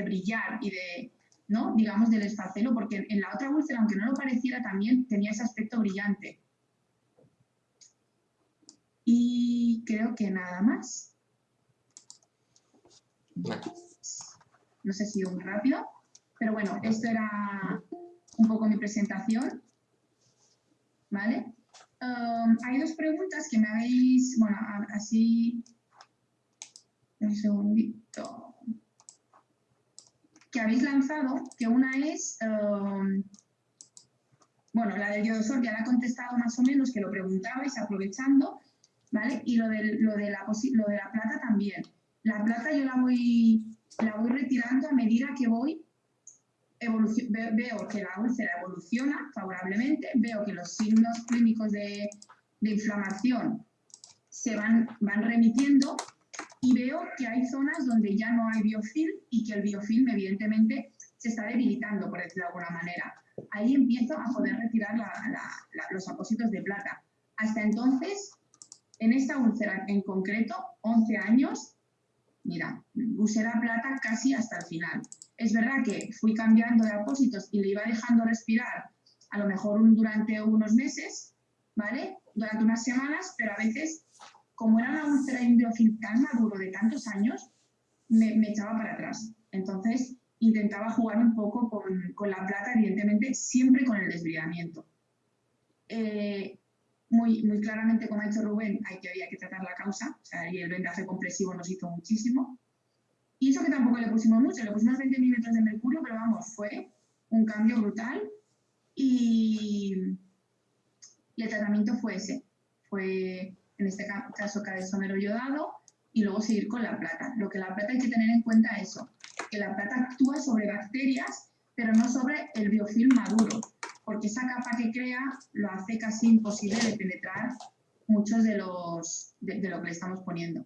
brillar y de, ¿no? digamos, del esfacelo, porque en la otra úlcera, aunque no lo pareciera, también tenía ese aspecto brillante. Y creo que nada más. No sé si muy rápido, pero bueno, esto era un poco mi presentación. ¿Vale? Hay dos preguntas que me habéis, bueno, así un segundito, que habéis lanzado, que una es, bueno, la del yodosol ya la he contestado más o menos, que lo preguntabais aprovechando, ¿vale? Y lo, de, lo, de la, lo de la plata también. La plata yo la voy, la voy retirando a medida que voy veo que la úlcera evoluciona favorablemente, veo que los signos clínicos de, inflamación se van, van remitiendo y veo que hay zonas donde ya no hay biofilm y que el biofilm evidentemente se está debilitando, por decirlo de alguna manera. Ahí empiezo a poder retirar los apósitos de plata. Hasta entonces, en esta úlcera en concreto, 11 años, mira, la plata casi hasta el final. Es verdad que fui cambiando de apósitos y le iba dejando respirar a lo mejor durante unos meses, ¿vale? Durante unas semanas, pero a veces como era una úlcera y un tan maduro de tantos años, me, echaba para atrás. Entonces, intentaba jugar un poco con, la plata, evidentemente, siempre con el desbridamiento. Eh, muy, muy claramente, como ha dicho Rubén, hay que, había que tratar la causa, o sea, y el vendaje compresivo nos hizo muchísimo. Y eso que tampoco le pusimos mucho, le pusimos 20 milímetros de mercurio, pero vamos, fue un cambio brutal y, el tratamiento fue ese. Fue en este caso somero yodado, y luego seguir con la plata. Lo que la plata hay que tener en cuenta es eso, que la plata actúa sobre bacterias, pero no sobre el biofilm maduro, porque esa capa que crea lo hace casi imposible de penetrar muchos de los de, lo que le estamos poniendo.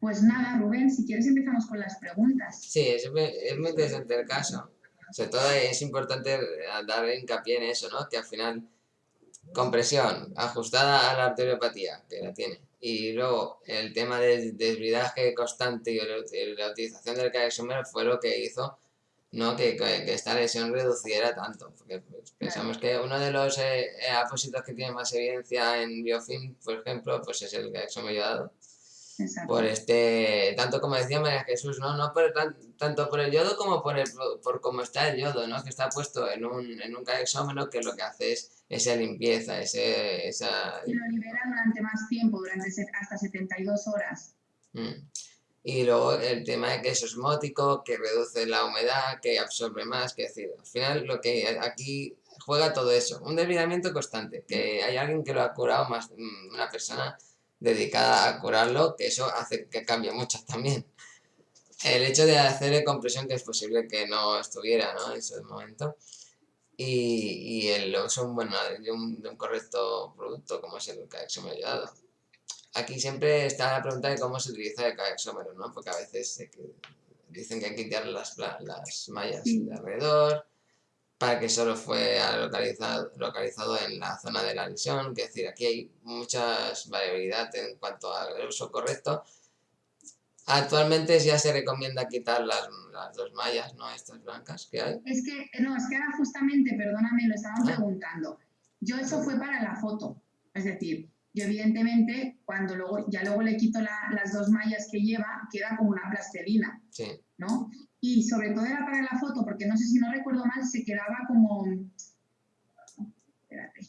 Pues nada, Rubén, si quieres empezamos con las preguntas. Sí, es, muy interesante el caso. Sobre todo es importante dar hincapié en eso, ¿no? Que al final compresión ajustada a la arteriopatía, que la tiene. Y luego el tema del desbridaje constante y la utilización del caexomer fue lo que hizo ¿no? Que, que, esta lesión reduciera tanto. Porque pensamos que uno de los eh, apósitos que tiene más evidencia en biofilm, por ejemplo, pues es el caexomer por este, tanto como decía María Jesús, no, no por tanto por el yodo como por, el, por cómo está el yodo, ¿no? que está puesto en un, en un caexómeno que lo que hace es esa limpieza, ese, esa... Y lo libera durante más tiempo, durante hasta 72 horas. Mm. Y luego el tema de que es osmótico, que reduce la humedad, que absorbe más, que decir, al final lo que aquí juega todo eso, un desvidamiento constante, que hay alguien que lo ha curado más, mm, una persona dedicada a curarlo, que eso hace que cambie mucho también. El hecho de hacerle compresión, que es posible que no estuviera ¿no? en ese momento, y, y el uso bueno, de, un, correcto producto como es el ha ayudado. aquí siempre está la pregunta de cómo se utiliza el caexómero, ¿no? Porque a veces dicen que hay que quitar las, las mallas de alrededor, para que solo fue localizado, localizado en la zona de la lesión, es decir, aquí hay mucha variabilidad en cuanto al uso correcto. Actualmente ya se recomienda quitar las, dos mallas, ¿no? Estas blancas que hay. Es que, no, es que ahora justamente, perdóname, lo estaban ah. preguntando. Yo eso fue para la foto, es decir, yo evidentemente cuando luego, ya luego le quito las dos mallas que lleva, queda como una plastelina, sí. ¿No? Y sobre todo era para la foto, porque no sé si no recuerdo mal, se quedaba como... Espérate.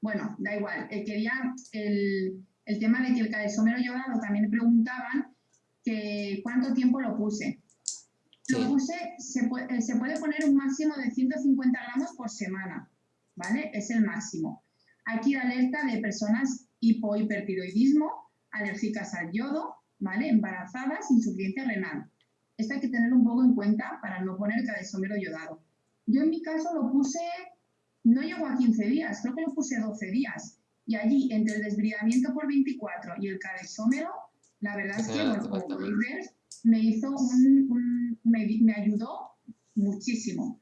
Bueno, da igual. Eh, quería el, el, tema de que el calesómero llorado también preguntaban que cuánto tiempo lo puse. Lo puse, se puede, eh, se puede poner un máximo de 150 gramos por semana, ¿vale? Es el máximo. Aquí alerta de personas hipohipertiroidismo, alérgicas al yodo, ¿vale? Embarazadas, insuficiencia renal. Esto hay que tenerlo un poco en cuenta para no poner cadesómero yodado. Yo en mi caso lo puse, no llegó a 15 días, creo que lo puse 12 días. Y allí, entre el desbridamiento por 24 y el cadesómero, la verdad es que, bueno, como podéis ver, me hizo un, me, ayudó muchísimo.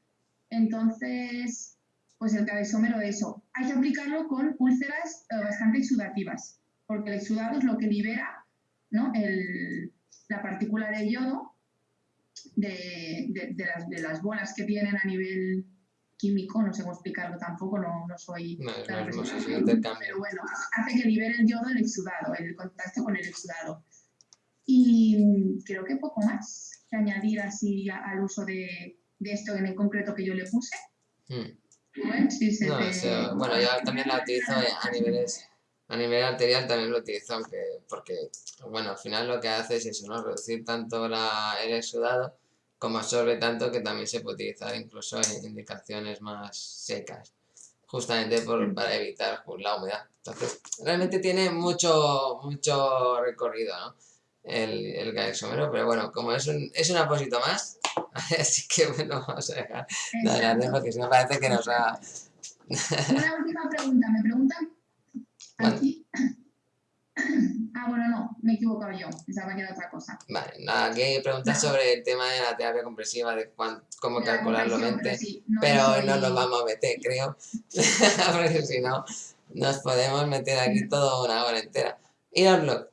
Entonces, pues el cadesómero de eso. Hay que aplicarlo con úlceras eh, bastante exudativas, porque el exudado es lo que libera ¿no? el, la partícula de yodo de, de, las, bolas que tienen a nivel químico, no sé cómo explicarlo tampoco, no, no soy... No, pero bueno, hace que libere el yodo el exudado, el contacto con el exudado. Y creo que poco más que añadir así al uso de, de, esto en el concreto que yo le puse. Hmm. Bueno, yo también la utilizo a niveles a nivel arterial también lo utilizo, aunque, porque, bueno, al final lo que hace es eso, ¿no? Reducir tanto la, el exudado como absorbe tanto que también se puede utilizar incluso en indicaciones más secas, justamente por, para evitar pues, la humedad. Entonces, realmente tiene mucho, mucho recorrido, ¿no? El, el pero bueno, como es un, es un apósito más, [laughs] así que bueno, vamos a dejar de hablar porque si no parece que nos ha... Una última pregunta, me preguntan Aquí. [clears throat] Ah, bueno, no, me he equivocado yo, pensaba que era otra cosa. Vale, nada, aquí preguntas sobre el tema de la terapia compresiva, de cómo calcularlo mente, pero, no, nos vamos a meter, creo, [laughs] porque si no, nos podemos meter aquí toda una hora entera. Ir al blog.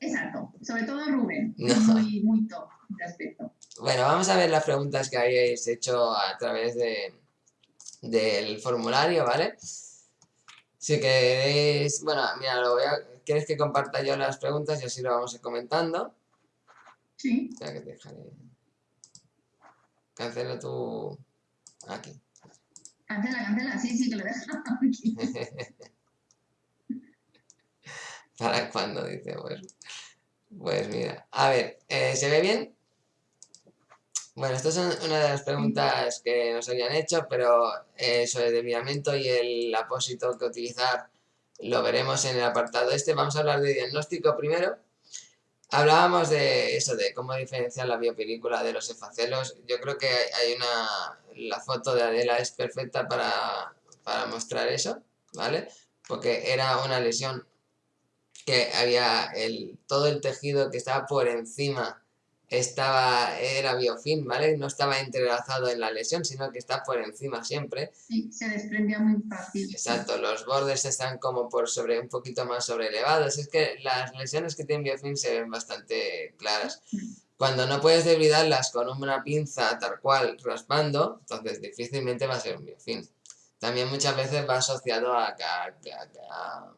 Exacto, sobre todo Rubén, muy, muy top de aspecto. Bueno, vamos a ver las preguntas que habéis hecho a través de, del formulario, ¿vale? Si queréis, bueno, mira, lo voy a, ¿quieres que comparta yo las preguntas y así lo vamos a ir comentando? Sí. Ya que te dejaré. Cancela tu... Aquí. Cancela, cancela, sí, sí, que lo dejo aquí. [laughs] ¿Para cuándo? Dice, pues, pues mira. A ver, eh, ¿se ve bien? Bueno, estas son una de las preguntas que nos habían hecho, pero eh, sobre el desviamiento y el apósito que utilizar lo veremos en el apartado este. Vamos a hablar de diagnóstico primero. Hablábamos de eso, de cómo diferenciar la biopelícula de los efacelos. Yo creo que hay una... La foto de Adela es perfecta para, para mostrar eso, ¿vale? Porque era una lesión que había el, todo el tejido que estaba por encima estaba, era biofilm, ¿vale? No estaba entrelazado en la lesión, sino que está por encima siempre. Sí, se desprendía muy fácil. Exacto, los bordes están como por sobre, un poquito más sobre elevados. Es que las lesiones que tienen biofilm se ven bastante claras. Cuando no puedes debridarlas con una pinza tal cual raspando, entonces difícilmente va a ser un biofilm. También muchas veces va asociado a, a,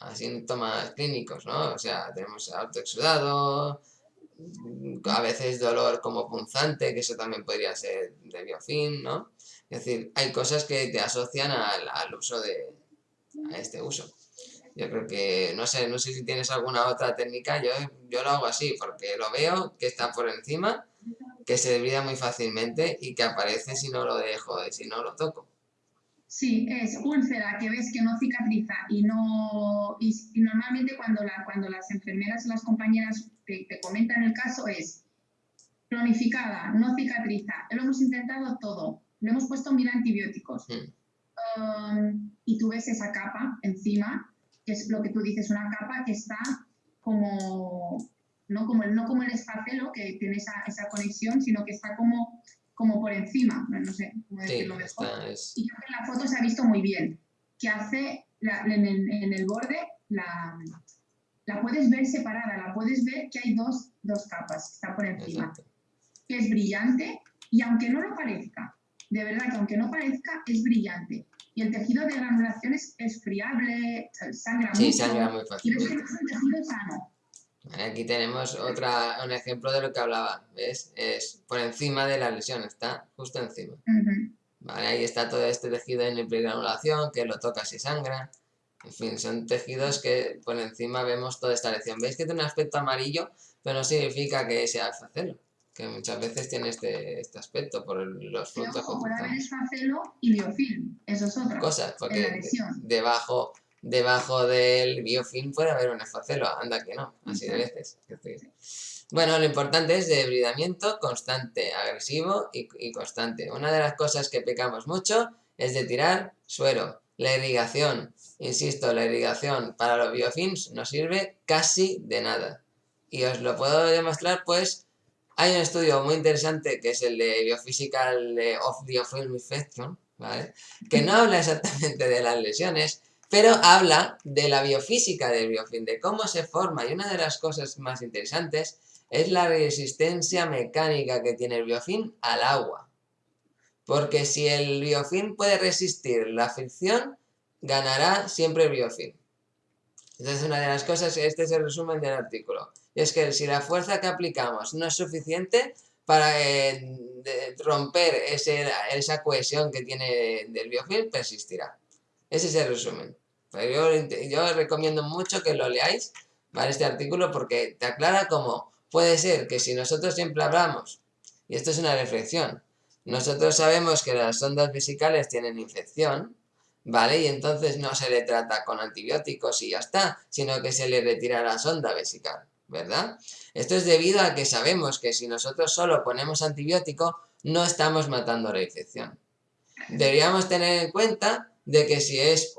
a síntomas clínicos, ¿no? O sea, tenemos autoexudado, a veces dolor como punzante, que eso también podría ser de biofilm, ¿no? Es decir, hay cosas que te asocian al, uso de, a este uso. Yo creo que, no sé, no sé si tienes alguna otra técnica, yo, yo lo hago así, porque lo veo que está por encima, que se debrida muy fácilmente y que aparece si no lo dejo, si no lo toco. Sí, es úlcera que ves que no cicatriza y no y, normalmente cuando, la, cuando las enfermeras o las compañeras te, comentan el caso es cronificada, no cicatriza, lo hemos intentado todo, le hemos puesto mil antibióticos. Um, y tú ves esa capa encima que es lo que tú dices, una capa que está como, no como el, no como el esfacelo, que tiene esa, esa conexión, sino que está como, como por encima, no sé cómo decirlo mejor. Y creo que en la foto se ha visto muy bien, que hace en, el, en, el, borde la, la puedes ver separada, la puedes ver que hay dos, dos capas, está por encima, que es brillante y aunque no lo parezca, de verdad que aunque no parezca, es brillante. Y el tejido de granulación es, friable, sangra sí, mucho. sangra muy fácil. Y ves que es un tejido sano. Aquí tenemos otra, un ejemplo de lo que hablaba, ¿ves? Es por encima de la lesión, está justo encima. Vale, ahí está todo este tejido en hipogranulación, que lo tocas y sangra. En fin, son tejidos que por encima vemos toda esta lesión. ¿Veis que tiene un aspecto amarillo? Pero no significa que sea alfacelo que muchas veces tiene este, este aspecto por los frutos. Ojo, puede haber esfacelo y biofilm, eso es otra. Cosas, porque debajo, debajo del biofilm puede haber un esfacelo, anda que no, así de veces. Bueno, lo importante es debridamiento constante, agresivo y, y constante. Una de las cosas que pecamos mucho es de tirar suero. La irrigación, insisto, la irrigación para los biofilms no sirve casi de nada. Y os lo puedo demostrar pues hay un estudio muy interesante que es el de Biophysical of Biofilm Infection, ¿vale? que no habla exactamente de las lesiones, pero habla de la biofísica del biofilm, de cómo se forma. Y una de las cosas más interesantes es la resistencia mecánica que tiene el biofilm al agua. Porque si el biofilm puede resistir la fricción, ganará siempre el biofilm. Entonces una de las cosas, este es el resumen del artículo es que si la fuerza que aplicamos no es suficiente para eh, romper esa cohesión que tiene del biofilm, persistirá. Ese es el resumen. Yo, recomiendo mucho que lo leáis, ¿vale? Este artículo porque te aclara cómo puede ser que si nosotros siempre hablamos, y esto es una reflexión, nosotros sabemos que las ondas vesicales tienen infección, ¿vale? Y entonces no se le trata con antibióticos y ya está, sino que se le retira la sonda vesical. ¿verdad? Esto es debido a que sabemos que si nosotros solo ponemos antibiótico, no estamos matando la infección. Deberíamos tener en cuenta de que si es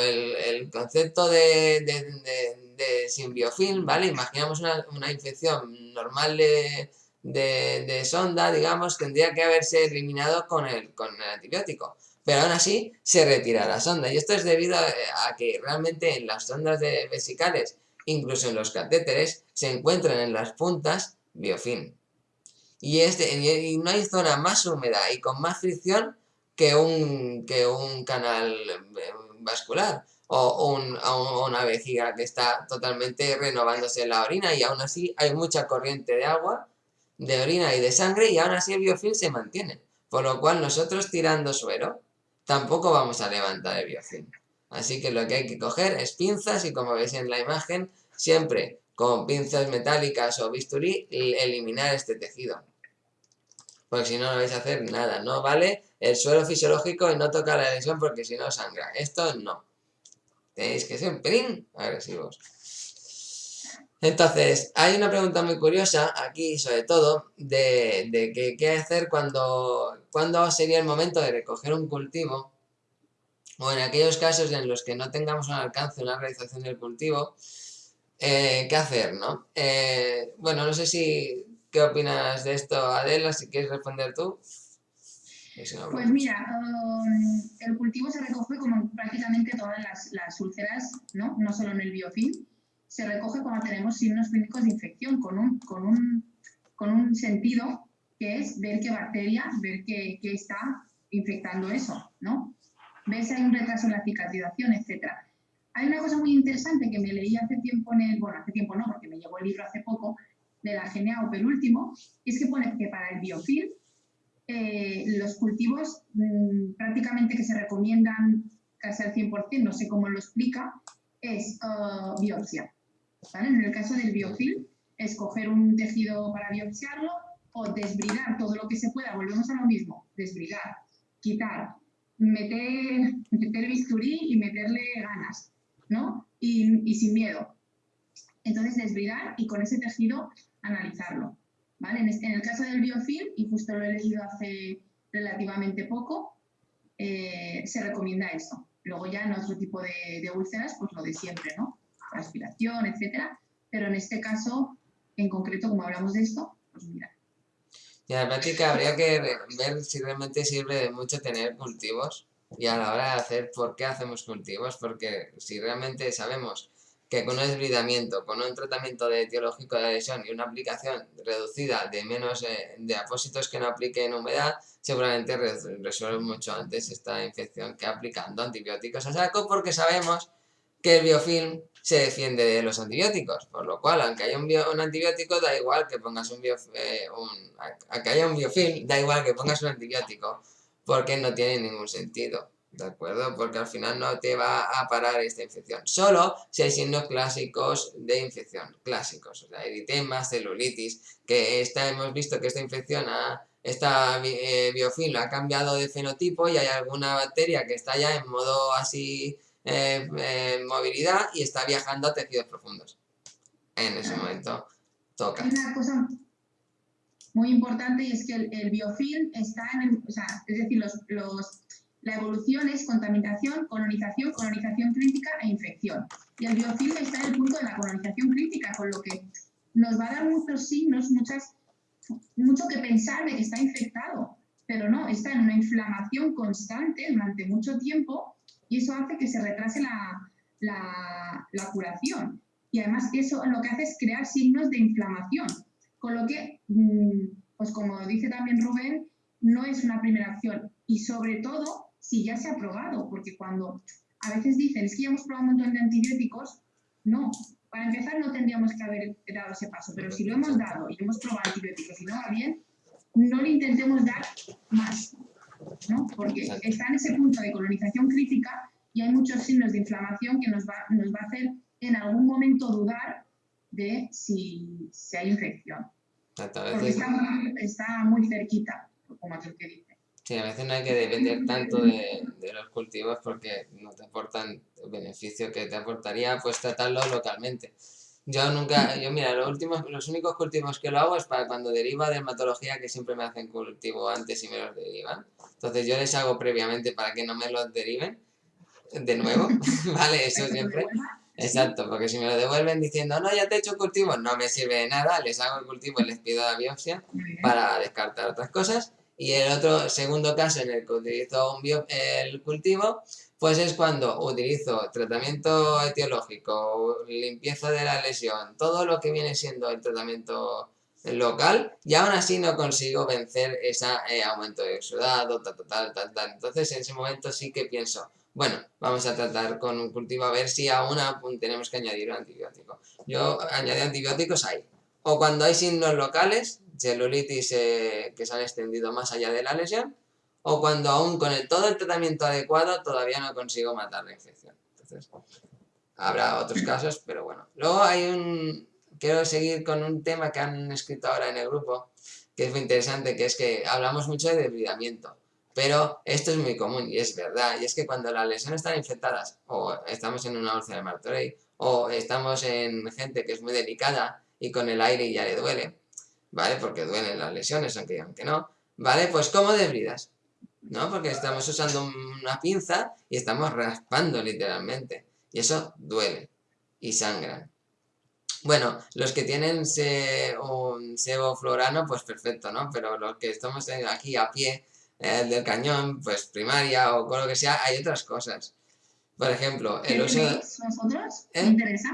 el, concepto de, de, simbiofilm, ¿vale? Imaginamos una, infección normal de, sonda, digamos, tendría que haberse eliminado con el, con el antibiótico. Pero aún así se retira la sonda. Y esto es debido a, que realmente en las sondas vesicales incluso en los catéteres, se encuentran en las puntas biofilm. Y, y no hay zona más húmeda y con más fricción que un, que un canal eh, vascular o una vejiga que está totalmente renovándose la orina y aún así hay mucha corriente de agua, de orina y de sangre y aún así el biofilm se mantiene. Por lo cual nosotros tirando suero tampoco vamos a levantar el biofilm. Así que lo que hay que coger es pinzas y como veis en la imagen, siempre con pinzas metálicas o bisturí, eliminar este tejido. Porque si no, no vais a hacer nada. No vale el suelo fisiológico y no tocar la lesión porque si no sangra. Esto no. Tenéis que ser un pelín agresivos. Entonces, hay una pregunta muy curiosa aquí, sobre todo, de, de qué hacer cuando, cuando sería el momento de recoger un cultivo o en aquellos casos en los que no tengamos un alcance una realización del cultivo, eh, ¿qué hacer, no? Eh, bueno, no sé si, ¿qué opinas de esto, Adela? Si quieres responder tú. Pues mira, um, el cultivo se recoge como prácticamente todas las, las, úlceras, ¿no? No solo en el biofilm, se recoge cuando tenemos signos clínicos de infección, con un, con un, con un sentido que es ver qué bacteria, ver qué, qué está infectando eso, ¿no? ves si hay un retraso en la cicatrización, etc. Hay una cosa muy interesante que me leí hace tiempo en el, bueno, hace tiempo no, porque me llegó el libro hace poco, de la GNA penúltimo, es que pone que para el biofilm eh, los cultivos mm, prácticamente que se recomiendan casi al 100%, no sé cómo lo explica, es uh, biopsia. En el caso del biofilm, escoger un tejido para biopsiarlo o desbridar todo lo que se pueda, volvemos a lo mismo, desbridar, quitar, meter, meter bisturí y meterle ganas, ¿no? Y, sin miedo. Entonces, desbridar y con ese tejido analizarlo, ¿vale? En, este, en el caso del biofilm, y justo lo he leído hace relativamente poco, eh, se recomienda eso, Luego ya en otro tipo de, de úlceras, pues lo de siempre, ¿no? Aspiración, etcétera. Pero en este caso, en concreto, como hablamos de esto, pues mira. Y la práctica habría que ver si realmente sirve de mucho tener cultivos y a la hora de hacer por qué hacemos cultivos, porque si realmente sabemos que con un desbridamiento, con un tratamiento de etiológico de lesión y una aplicación reducida de menos eh, de apósitos que no apliquen humedad, seguramente resuelve mucho antes esta infección que aplicando antibióticos a saco, porque sabemos que el biofilm se defiende de los antibióticos, por lo cual, aunque haya un, un antibiótico, da igual que pongas un, bio, eh, un aunque haya un biofilm, da igual que pongas un antibiótico, porque no tiene ningún sentido. ¿De acuerdo? Porque al final no te va a parar esta infección. Solo si hay signos clásicos de infección. Clásicos. O sea, eritema, celulitis. Que esta, hemos visto que esta infección, ha, esta eh, biofilm ha cambiado de fenotipo y hay alguna bacteria que está ya en modo así eh, movilidad y está viajando a tejidos profundos. En ese momento toca. Una cosa muy importante y es que el, biofilm está en el, o sea, es decir, los la evolución es contaminación, colonización, colonización crítica e infección. Y el biofilm está en el punto de la colonización crítica, con lo que nos va a dar muchos signos, muchas, mucho que pensar de que está infectado, pero no, está en una inflamación constante durante mucho tiempo y eso hace que se retrase la, la, curación. Y además eso lo que hace es crear signos de inflamación, con lo que, mm, pues como dice también Rubén, no es una primera acción. Y sobre todo, si ya se ha probado, porque cuando a veces dicen, es que ya hemos probado un montón de antibióticos, no, para empezar no tendríamos que haber dado ese paso, pero si lo hemos dado y hemos probado antibióticos y no va bien, no le intentemos dar más, ¿no? porque está en ese punto de colonización crítica y hay muchos signos de inflamación que nos va, nos va a hacer en algún momento dudar de si, si hay infección. Porque está, está muy cerquita, como aquel que dice. Sí, a veces no hay que depender tanto de, los cultivos porque no te aportan el beneficio que te aportaría pues tratarlo localmente. Yo nunca, yo mira, los últimos, los únicos cultivos que lo hago es para cuando deriva de dermatología que siempre me hacen cultivo antes y me los derivan. Entonces yo les hago previamente para que no me los deriven de nuevo, [laughs] ¿vale? Eso siempre. Exacto, porque si me lo devuelven diciendo, no, ya te he hecho cultivo, no me sirve de nada, les hago el cultivo y les pido la biopsia para descartar otras cosas. Y el otro segundo caso en el que utilizo un el cultivo, pues es cuando utilizo tratamiento etiológico, limpieza de la lesión, todo lo que viene siendo el tratamiento local y aún así no consigo vencer ese eh, aumento de exudado, tal, tal, tal, tal. Entonces en ese momento sí que pienso, bueno, vamos a tratar con un cultivo a ver si aún tenemos que añadir un antibiótico. Yo añadí antibióticos ahí. O cuando hay signos locales, celulitis eh, que se han extendido más allá de la lesión, o cuando aún con el, todo el tratamiento adecuado todavía no consigo matar la infección. Entonces, habrá otros casos, pero bueno. Luego hay un... Quiero seguir con un tema que han escrito ahora en el grupo, que es muy interesante, que es que hablamos mucho de debridamiento. Pero esto es muy común y es verdad, y es que cuando las lesiones están infectadas, o estamos en una úlcera de Martorey, o estamos en gente que es muy delicada y con el aire ya le duele, ¿vale? Porque duelen las lesiones, aunque digan que no, ¿vale? Pues ¿cómo desbridas? ¿No? Porque estamos usando una pinza y estamos raspando literalmente. Y eso duele y sangra. Bueno, los que tienen un sebo florano, pues perfecto, ¿no? Pero los que estamos aquí a pie eh, del cañón, pues primaria o con lo que sea, hay otras cosas. Por ejemplo, el uso... ¿Eh? ¿Me interesa?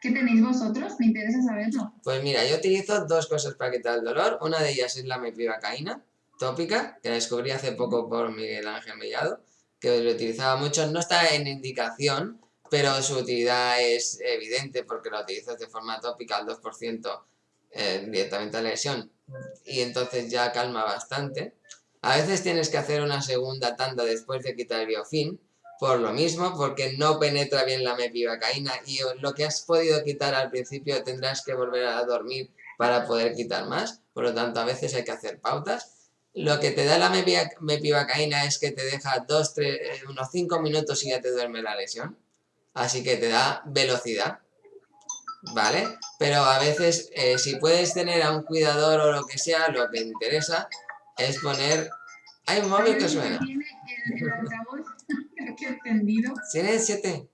¿Qué tenéis vosotros? Me interesa saberlo. Pues mira, yo utilizo dos cosas para quitar el dolor. Una de ellas es la mepivacaína tópica, que la descubrí hace poco por Miguel Ángel Mellado, que lo utilizaba mucho. No está en indicación, pero su utilidad es evidente porque lo utilizas de forma tópica al 2% eh, directamente a la lesión y entonces ya calma bastante. A veces tienes que hacer una segunda tanda después de quitar el biofin, por lo mismo, porque no penetra bien la mepivacaína y lo que has podido quitar al principio tendrás que volver a dormir para poder quitar más, por lo tanto a veces hay que hacer pautas. Lo que te da la mepivacaína es que te deja dos, tres, eh, unos 5 minutos y ya te duerme la lesión, así que te da velocidad, ¿vale? Pero a veces eh, si puedes tener a un cuidador o lo que sea, lo que interesa es poner... Hay un móvil que suena. Extendido. ¿Tienes siete?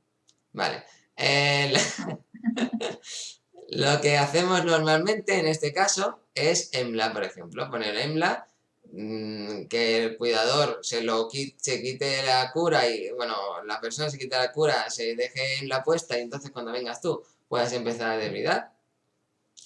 Vale. [laughs] lo que hacemos normalmente en este caso es EMLA, por ejemplo. Poner EMLA, mm, que el cuidador se, lo quite, se quite la cura y, bueno, la persona se quita la cura, se deje en la puesta y entonces cuando vengas tú puedas empezar a debridar.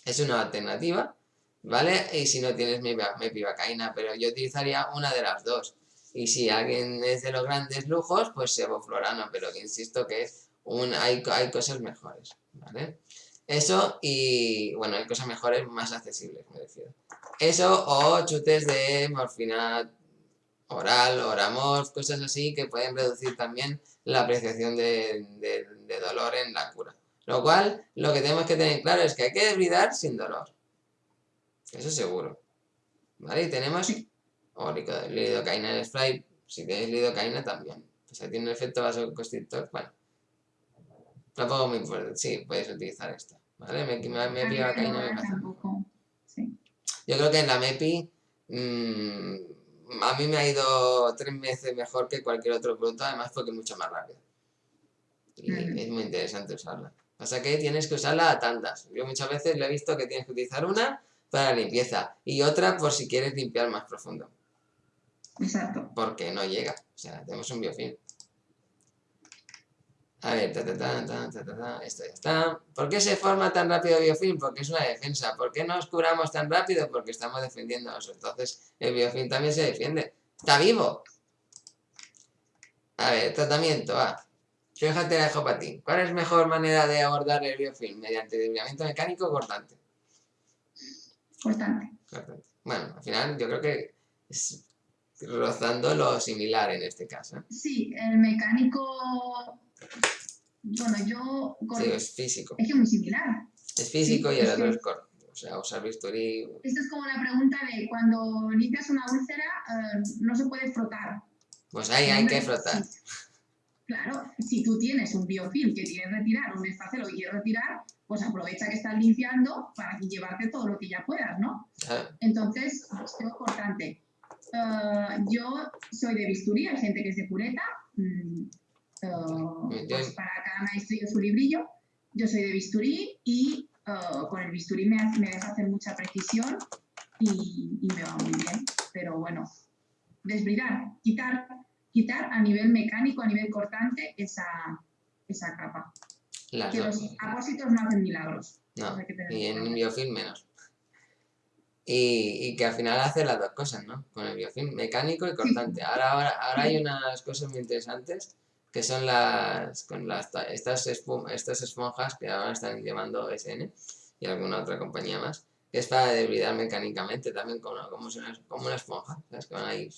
Es una alternativa, ¿vale? Y si no tienes mepivacaína, pero yo utilizaría una de las dos. Y si alguien es de los grandes lujos, pues sevoflorano, pero insisto que un, hay, hay cosas mejores, ¿vale? Eso y, bueno, hay cosas mejores más accesibles, me refiero. Eso o chutes de morfina oral, oramorf, cosas así que pueden reducir también la apreciación de, de dolor en la cura. Lo cual, lo que tenemos que tener claro es que hay que debridar sin dolor. Eso seguro. ¿Vale? Y tenemos o lidocaína en spray, si tenéis lidocaína también. Pues ahí tiene un efecto vasoconstrictor, bueno. Tampoco muy importante, sí, puedes utilizar esta. ¿Vale? Me, me, me me pasa. Yo creo que en la MEPI mmm, a mí me ha ido tres veces mejor que cualquier otro producto, además porque es mucho más rápido. Y es muy interesante usarla. Pasa que tienes que usarla a tantas. Yo muchas veces le he visto que tienes que utilizar una para limpieza y otra por si quieres limpiar más profundo. Exacto. Porque no llega. O sea, tenemos un biofilm. A ver, ta, ta, ta, ta, ta, ta, esto ya está. ¿Por qué se forma tan rápido el biofilm? Porque es una defensa. ¿Por qué nos curamos tan rápido? Porque estamos defendiéndonos. Entonces, el biofilm también se defiende. ¡Está vivo! A ver, tratamiento, va. Fíjate la dejo para ti. ¿Cuál es mejor manera de abordar el biofilm? ¿Mediante desviamiento mecánico o cortante? Cortante. Cortante. Bueno, al final yo creo que es rozando lo similar en este caso. Sí, el mecánico... Bueno, yo... Sí, es físico. Es que es muy similar. Es físico y el otro es corto. O sea, usar bisturí... Esto es como la pregunta de cuando limpias una úlcera, eh, no se puede frotar. Pues ahí hay que frotar. Claro, si tú tienes un biofilm que quieres retirar, un espacelo que quieres retirar, pues aprovecha que estás limpiando para llevarte todo lo que ya puedas, ¿no? Entonces, es importante. Uh, yo soy de bisturí, hay gente que es de pureta. Mm, uh, pues para cada maestro su librillo. Yo soy de bisturí y uh, con el bisturí me, me deja hacer mucha precisión y, y me va muy bien. Pero bueno, desbridar, quitar quitar a nivel mecánico, a nivel cortante, esa, esa capa. que los apósitos no hacen milagros. No, y en un biofilm menos. Y, que al final hace las dos cosas, ¿no? Con el biofilm mecánico y cortante. [laughs] Ahora, ahora, ahora hay unas cosas muy interesantes que son las, con las estas, estas esponjas que ahora están llamando SN y alguna otra compañía más, que es para debridar mecánicamente también como, como, una, como una esponja, ¿sabes? Que van ahí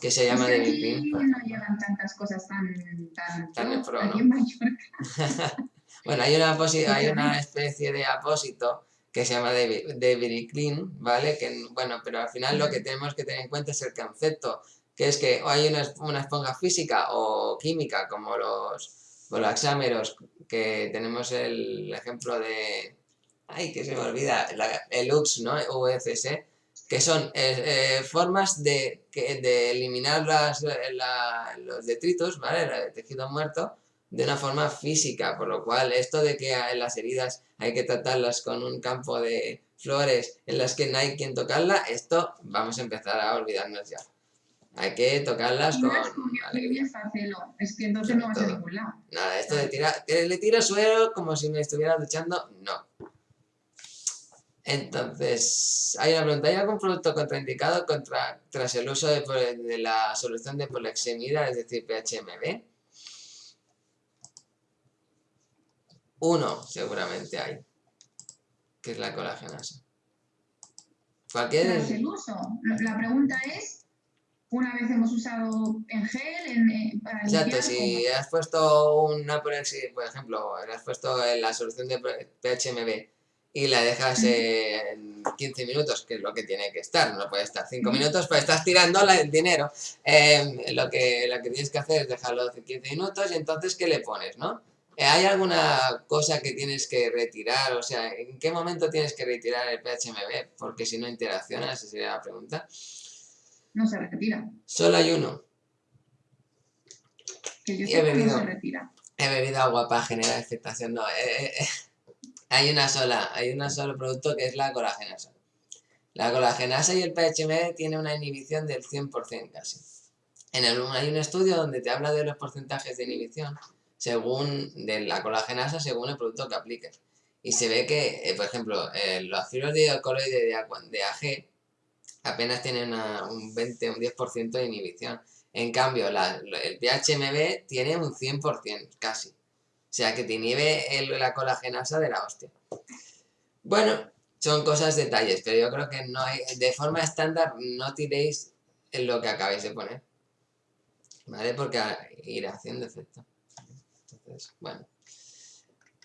que se llama de David No llegan tantas cosas tan... tan, tan pro, ¿no? [laughs] bueno, hay una, hay una especie de apósito que se llama David Clean, ¿vale? Que, bueno, pero al final lo que tenemos que tener en cuenta es el concepto, que es que hay una, una esponja física o química, como los bolaxámeros, que tenemos el ejemplo de... Ay, que se me olvida, el UX, ¿no? UFS, que son eh, eh, formas de, de eliminar las, eh, los detritos, ¿vale? El tejido muerto, de una forma física, por lo cual esto de que las heridas hay que tratarlas con un campo de flores en las que no hay quien tocarla, esto vamos a empezar a olvidarnos ya. Hay que tocarlas con alegría. Es que entonces no vas a ningún lado. Nada, esto de tirar, le tiro suelo como si me estuviera duchando, no. Entonces, hay una pregunta, ¿hay algún producto contraindicado contra, tras el uso de, la solución de polexemida, es decir, PHMB? Uno, seguramente hay, que es la colagenasa. Cualquier... Tras el uso, la pregunta es, una vez hemos usado en gel, en, para Exacto, si has puesto una, por ejemplo, has puesto la solución de PHMB y la dejas en 15 minutos, que es lo que tiene que estar, no puede estar 5 minutos, pues estás tirando el dinero. Em, lo, que, lo que tienes que hacer es dejarlo 15 minutos y entonces, ¿qué le pones, no? Eh, ¿Hay alguna cosa que tienes que retirar? O sea, ¿en qué momento tienes que retirar el PHMB? Porque si no interacciona, esa sería la pregunta. No se retira. Solo hay uno. Que yo sé que no se retira. He bebido agua para generar expectación. No, eh, eh, hay una sola, hay un solo producto que es la colagenasa. La colagenasa y el PHM tienen una inhibición del 100% casi. En el, hay un estudio donde te habla de los porcentajes de inhibición según de la colagenasa según el producto que apliques. Y se ve que, por ejemplo, los fibras de alcaloide de, de AG apenas tienen un 20 un 10% de inhibición. En cambio, el PHMB tiene un 100% casi. O sea que te inhibe la colagenasa de la hostia. Bueno, son cosas, detalles, pero yo creo que no hay, de forma estándar no tiréis en lo que acabáis de poner. ¿Vale? Porque irá haciendo efecto. Entonces, bueno.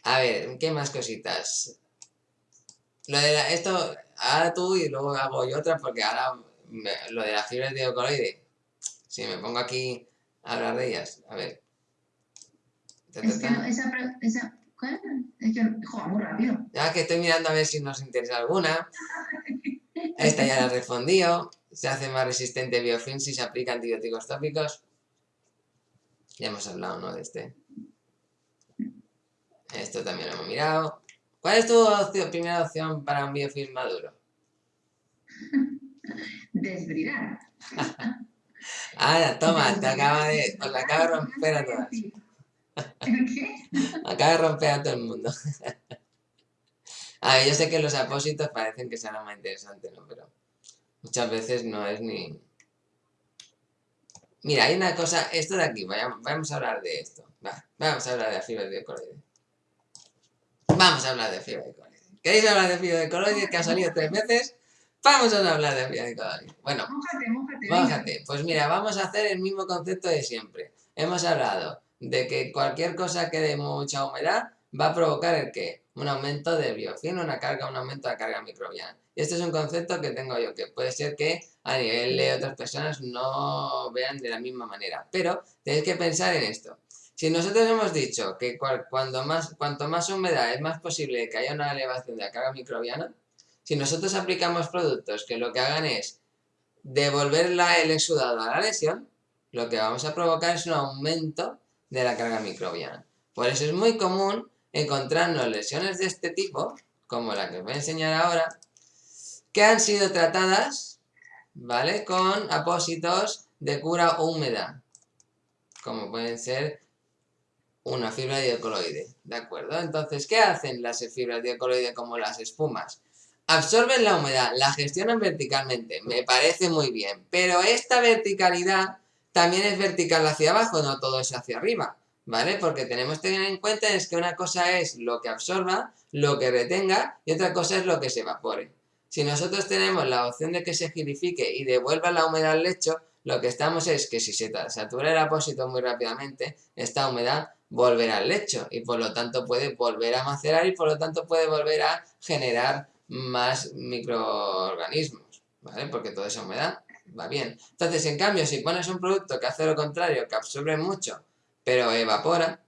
A ver, ¿qué más cositas? Lo de esto, ahora tú y luego hago yo otra porque ahora lo de las fibras de ocoloide si me pongo aquí a hablar de ellas, a ver. Es que esa, esa, ¿cuál? Es que, joder, muy rápido. Ya que estoy mirando a ver si nos interesa alguna. [laughs] Esta ya la he respondido. Se hace más resistente biofilm si se aplica antibióticos tópicos. Ya hemos hablado, ¿no? De este. Esto también lo hemos mirado. ¿Cuál es tu primera opción para un biofilm maduro? [laughs] Desbridar. [laughs] Ah, toma, te acaba de, os la acaba de romper a todas. [laughs] ¿Qué? Acaba de romper a todo el mundo. A ver, yo sé que los apósitos parecen que sean lo más interesante, ¿no? Pero muchas veces no es ni... Mira, hay una cosa, esto de aquí, vamos a hablar de esto. vamos a hablar de la fibra de. Vamos a hablar de fibra de coloide. ¿Queréis hablar de fibra de coloide que ha salido tres veces? Vamos a hablar de fibra de coloide. Bueno, mójate, Pues mira, vamos a hacer el mismo concepto de siempre. Hemos hablado de que cualquier cosa que dé mucha humedad va a provocar el qué? Un aumento de biofilm, una carga, un aumento de carga microbiana. Y este es un concepto que tengo yo, que puede ser que a nivel de otras personas no vean de la misma manera. Pero tenéis que pensar en esto. Si nosotros hemos dicho que cuando más, cuanto más humedad es más posible que haya una elevación de la carga microbiana, si nosotros aplicamos productos que lo que hagan es devolver el exudado a la lesión, lo que vamos a provocar es un aumento de la carga microbiana. Por eso es muy común encontrarnos lesiones de este tipo, como la que os voy a enseñar ahora, que han sido tratadas, ¿vale? Con apósitos de cura húmeda, como pueden ser una fibra de coloide, ¿de acuerdo? Entonces, ¿qué hacen las fibras de coloide como las espumas? Absorben la humedad, la gestionan verticalmente, me parece muy bien, pero esta verticalidad también es vertical hacia abajo, no todo es hacia arriba, ¿vale? Porque tenemos que tener en cuenta es que una cosa es lo que absorba, lo que retenga y otra cosa es lo que se evapore. Si nosotros tenemos la opción de que se girifique y devuelva la humedad al lecho, lo que estamos es que si se satura el apósito muy rápidamente, esta humedad volverá al lecho y por lo tanto puede volver a macerar y por lo tanto puede volver a generar más microorganismos, ¿vale? Porque toda esa humedad va bien. Entonces, en cambio, si pones un producto que hace lo contrario, que absorbe mucho, pero evapora,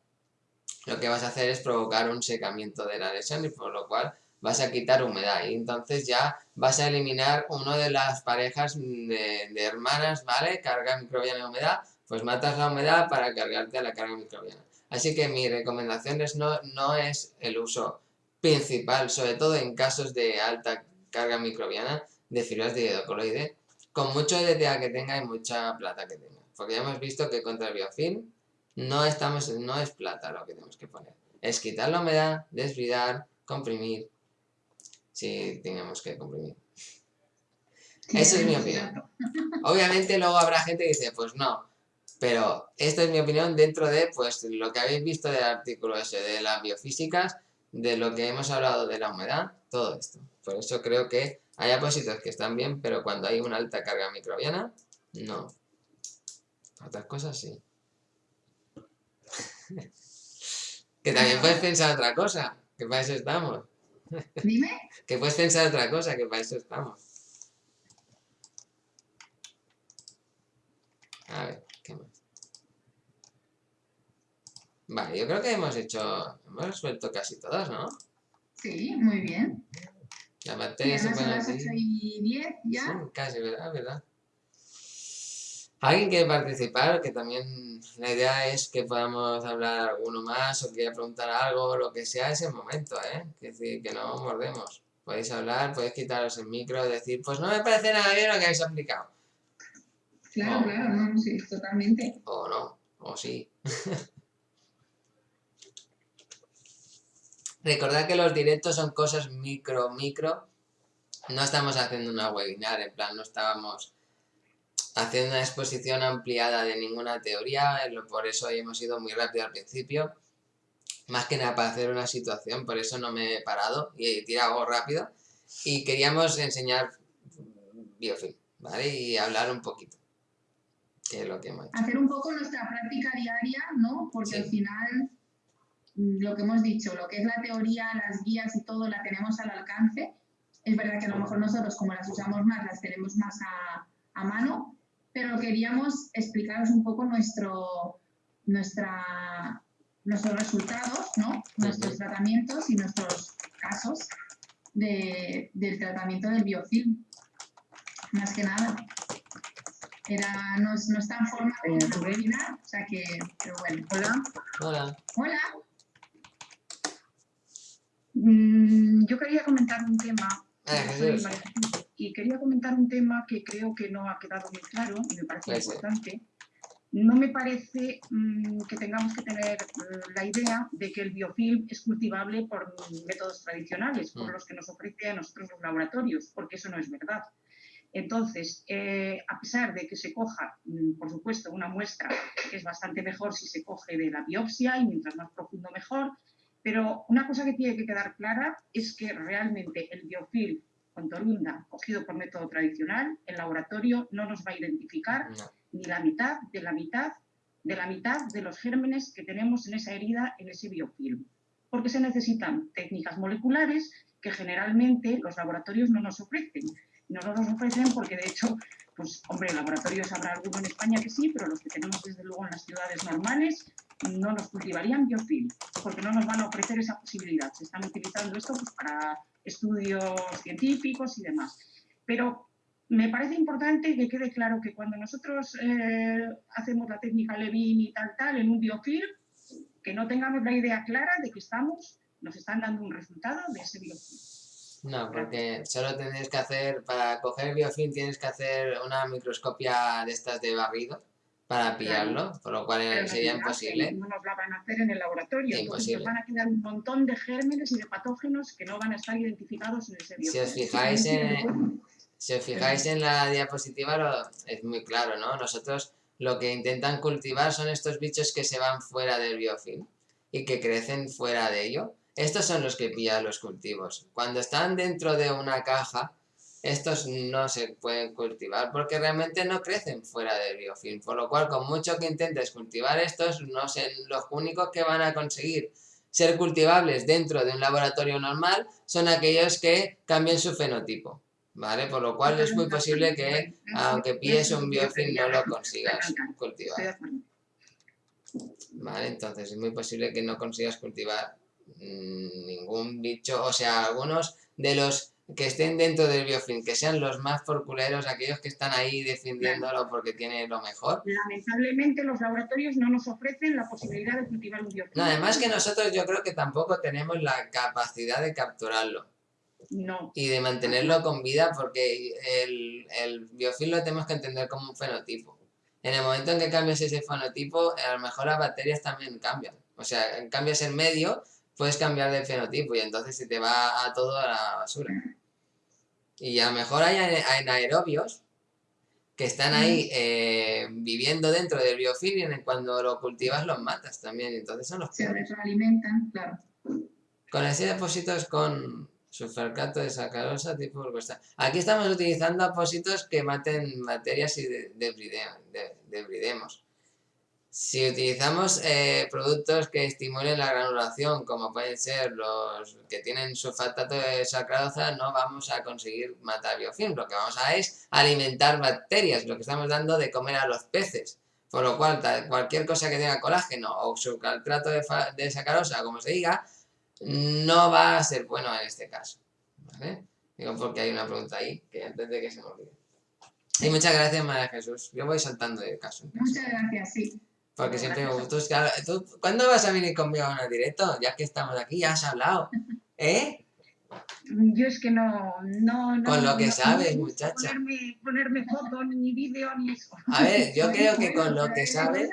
lo que vas a hacer es provocar un secamiento de la lesión y por lo cual vas a quitar humedad y entonces ya vas a eliminar una de las parejas de, hermanas, ¿vale? Carga microbiana y humedad, pues matas la humedad para cargarte a la carga microbiana. Así que mi recomendación es no, no es el uso principal, sobre todo en casos de alta carga microbiana de fibras de hidrocoloide, con mucho EDTA que tenga y mucha plata que tenga. Porque ya hemos visto que contra el biofilm no, estamos, no es plata lo que tenemos que poner. Es quitar la humedad, desbridar, comprimir, si tenemos que comprimir. Esa es mi opinión. Obviamente luego habrá gente que dice, pues no, pero esta es mi opinión dentro de pues lo que habéis visto del artículo ese de las biofísicas de lo que hemos hablado de la humedad, todo esto. Por eso creo que hay apósitos que están bien, pero cuando hay una alta carga microbiana, no. Otras cosas sí. [laughs] que también puedes pensar otra cosa, que para eso estamos. [laughs] Dime. que puedes pensar otra cosa, que para eso estamos. A ver, ¿qué más? Vale, yo creo que hemos hecho, hemos resuelto casi todas, ¿no? Sí, muy bien. La materia se pone así. y 10 ya. Sí, casi, ¿verdad? ¿verdad? ¿Alguien quiere participar? Que también la idea es que podamos hablar alguno más o quiera preguntar algo, lo que sea, es el momento, ¿eh? Que decir, que no mordemos. Podéis hablar, podéis quitaros el micro, decir, pues no me parece nada bien lo que habéis aplicado. Claro, claro, no, sí, totalmente. O no, o sí. [laughs] Recordad que los directos son cosas micro, micro. No estamos haciendo una webinar, en plan, no estábamos haciendo una exposición ampliada de ninguna teoría, por eso hemos ido muy rápido al principio. Más que nada para hacer una situación, por eso no me he parado y he tirado rápido. Y queríamos enseñar biofilm, ¿vale? Y hablar un poquito. Que es lo que hemos hecho. Hacer un poco nuestra práctica diaria, ¿no? Porque al final lo que hemos dicho, lo que es la teoría, las guías y todo, la tenemos al alcance. Es verdad que a lo mejor nosotros, como las usamos más, las tenemos más a, a mano, pero queríamos explicaros un poco nuestro, nuestra, nuestros resultados, ¿no? nuestros tratamientos y nuestros casos de, del tratamiento del biofilm. Más que nada. Era, no, no está en forma de webinar, o sea que, pero bueno. Hola. Hola. Hola. Mm, yo quería comentar un tema. Eh, y quería comentar un tema que creo que no ha quedado muy claro y me parece importante. No me parece mm, que tengamos que tener mm, la idea de que el biofilm es cultivable por métodos tradicionales, por los que nos ofrece a nosotros los laboratorios, porque eso no es verdad. Entonces, eh, a pesar de que se coja, por supuesto, una muestra que es bastante mejor si se coge de la biopsia y mientras más profundo mejor, pero una cosa que tiene que quedar clara es que realmente el biofilm con torunda cogido por método tradicional, el laboratorio no nos va a identificar ni la mitad de la mitad de la mitad de los gérmenes que tenemos en esa herida, en ese biofilm. Porque se necesitan técnicas moleculares que generalmente los laboratorios no nos ofrecen. No nos ofrecen porque, de hecho, pues, hombre, laboratorios habrá alguno en España que sí, pero los que tenemos desde luego en las ciudades normales no nos cultivarían biofilm, porque no nos van a ofrecer esa posibilidad. Se están utilizando esto pues, para estudios científicos y demás. Pero me parece importante que quede claro que cuando nosotros eh, hacemos la técnica Levin y tal, tal, en un biofilm, que no tengamos la idea clara de que estamos, nos están dando un resultado de ese biofilm. No, porque solo tienes que hacer, para coger biofilm tienes que hacer una microscopia de estas de barrido para pillarlo, por lo cual sería imposible. No nos la van a hacer en el laboratorio, entonces van a quedar un montón de gérmenes y de patógenos que no van a estar identificados en ese biofilm. Si os fijáis en, si os fijáis en la diapositiva es muy claro, ¿no? Nosotros lo que intentan cultivar son estos bichos que se van fuera del biofilm y que crecen fuera de ello. Estos son los que pillan los cultivos. Cuando están dentro de una caja, estos no se pueden cultivar porque realmente no crecen fuera del biofilm, por lo cual con mucho que intentes cultivar estos, no sé, los únicos que van a conseguir ser cultivables dentro de un laboratorio normal son aquellos que cambien su fenotipo, ¿vale? Por lo cual es muy posible que, aunque pilles un biofilm, no lo consigas cultivar. ¿Vale? Entonces es muy posible que no consigas cultivar ningún bicho, o sea, algunos de los que estén dentro del biofilm, que sean los más forculeros, aquellos que están ahí defendiéndolo porque tiene lo mejor. Lamentablemente los laboratorios no nos ofrecen la posibilidad de cultivar un biofilm. No, además que nosotros yo creo que tampoco tenemos la capacidad de capturarlo. No. Y de mantenerlo con vida porque el, el biofilm lo tenemos que entender como un fenotipo. En el momento en que cambias ese fenotipo, a lo mejor las bacterias también cambian. O sea, cambias el medio puedes cambiar de fenotipo y entonces se te va a todo a la basura. Y a lo mejor hay anaerobios que están ahí eh, viviendo dentro del biofilm y cuando lo cultivas los matas también, entonces son los Se retroalimentan, claro. Con ese apósitos con sulfato de sacarosa tipo glucosa. Aquí estamos utilizando apósitos que maten bacterias y debridemos. Si utilizamos eh, productos que estimulen la granulación, como pueden ser los que tienen sulfatato de sacarosa, no vamos a conseguir matar biofilm. Lo que vamos a es alimentar bacterias, lo que estamos dando de comer a los peces. Por lo cual, cualquier cosa que tenga colágeno o sucaltrato de, de sacarosa, como se diga, no va a ser bueno en este caso. ¿vale? Digo porque hay una pregunta ahí, que antes de que se me olvide. Y muchas gracias, María Jesús. Yo voy saltando de caso. Muchas gracias, sí. Porque siempre me gusta. ¿Tú, ¿Cuándo vas a venir conmigo a un directo? Ya que estamos aquí, ya has hablado. [laughs] ¿Eh? Yo es que no, no, Con lo que sabes, muchacha. Ponerme, ponerme foto, ni vídeo, ni eso. A ver, yo [laughs] creo que con lo que sabes...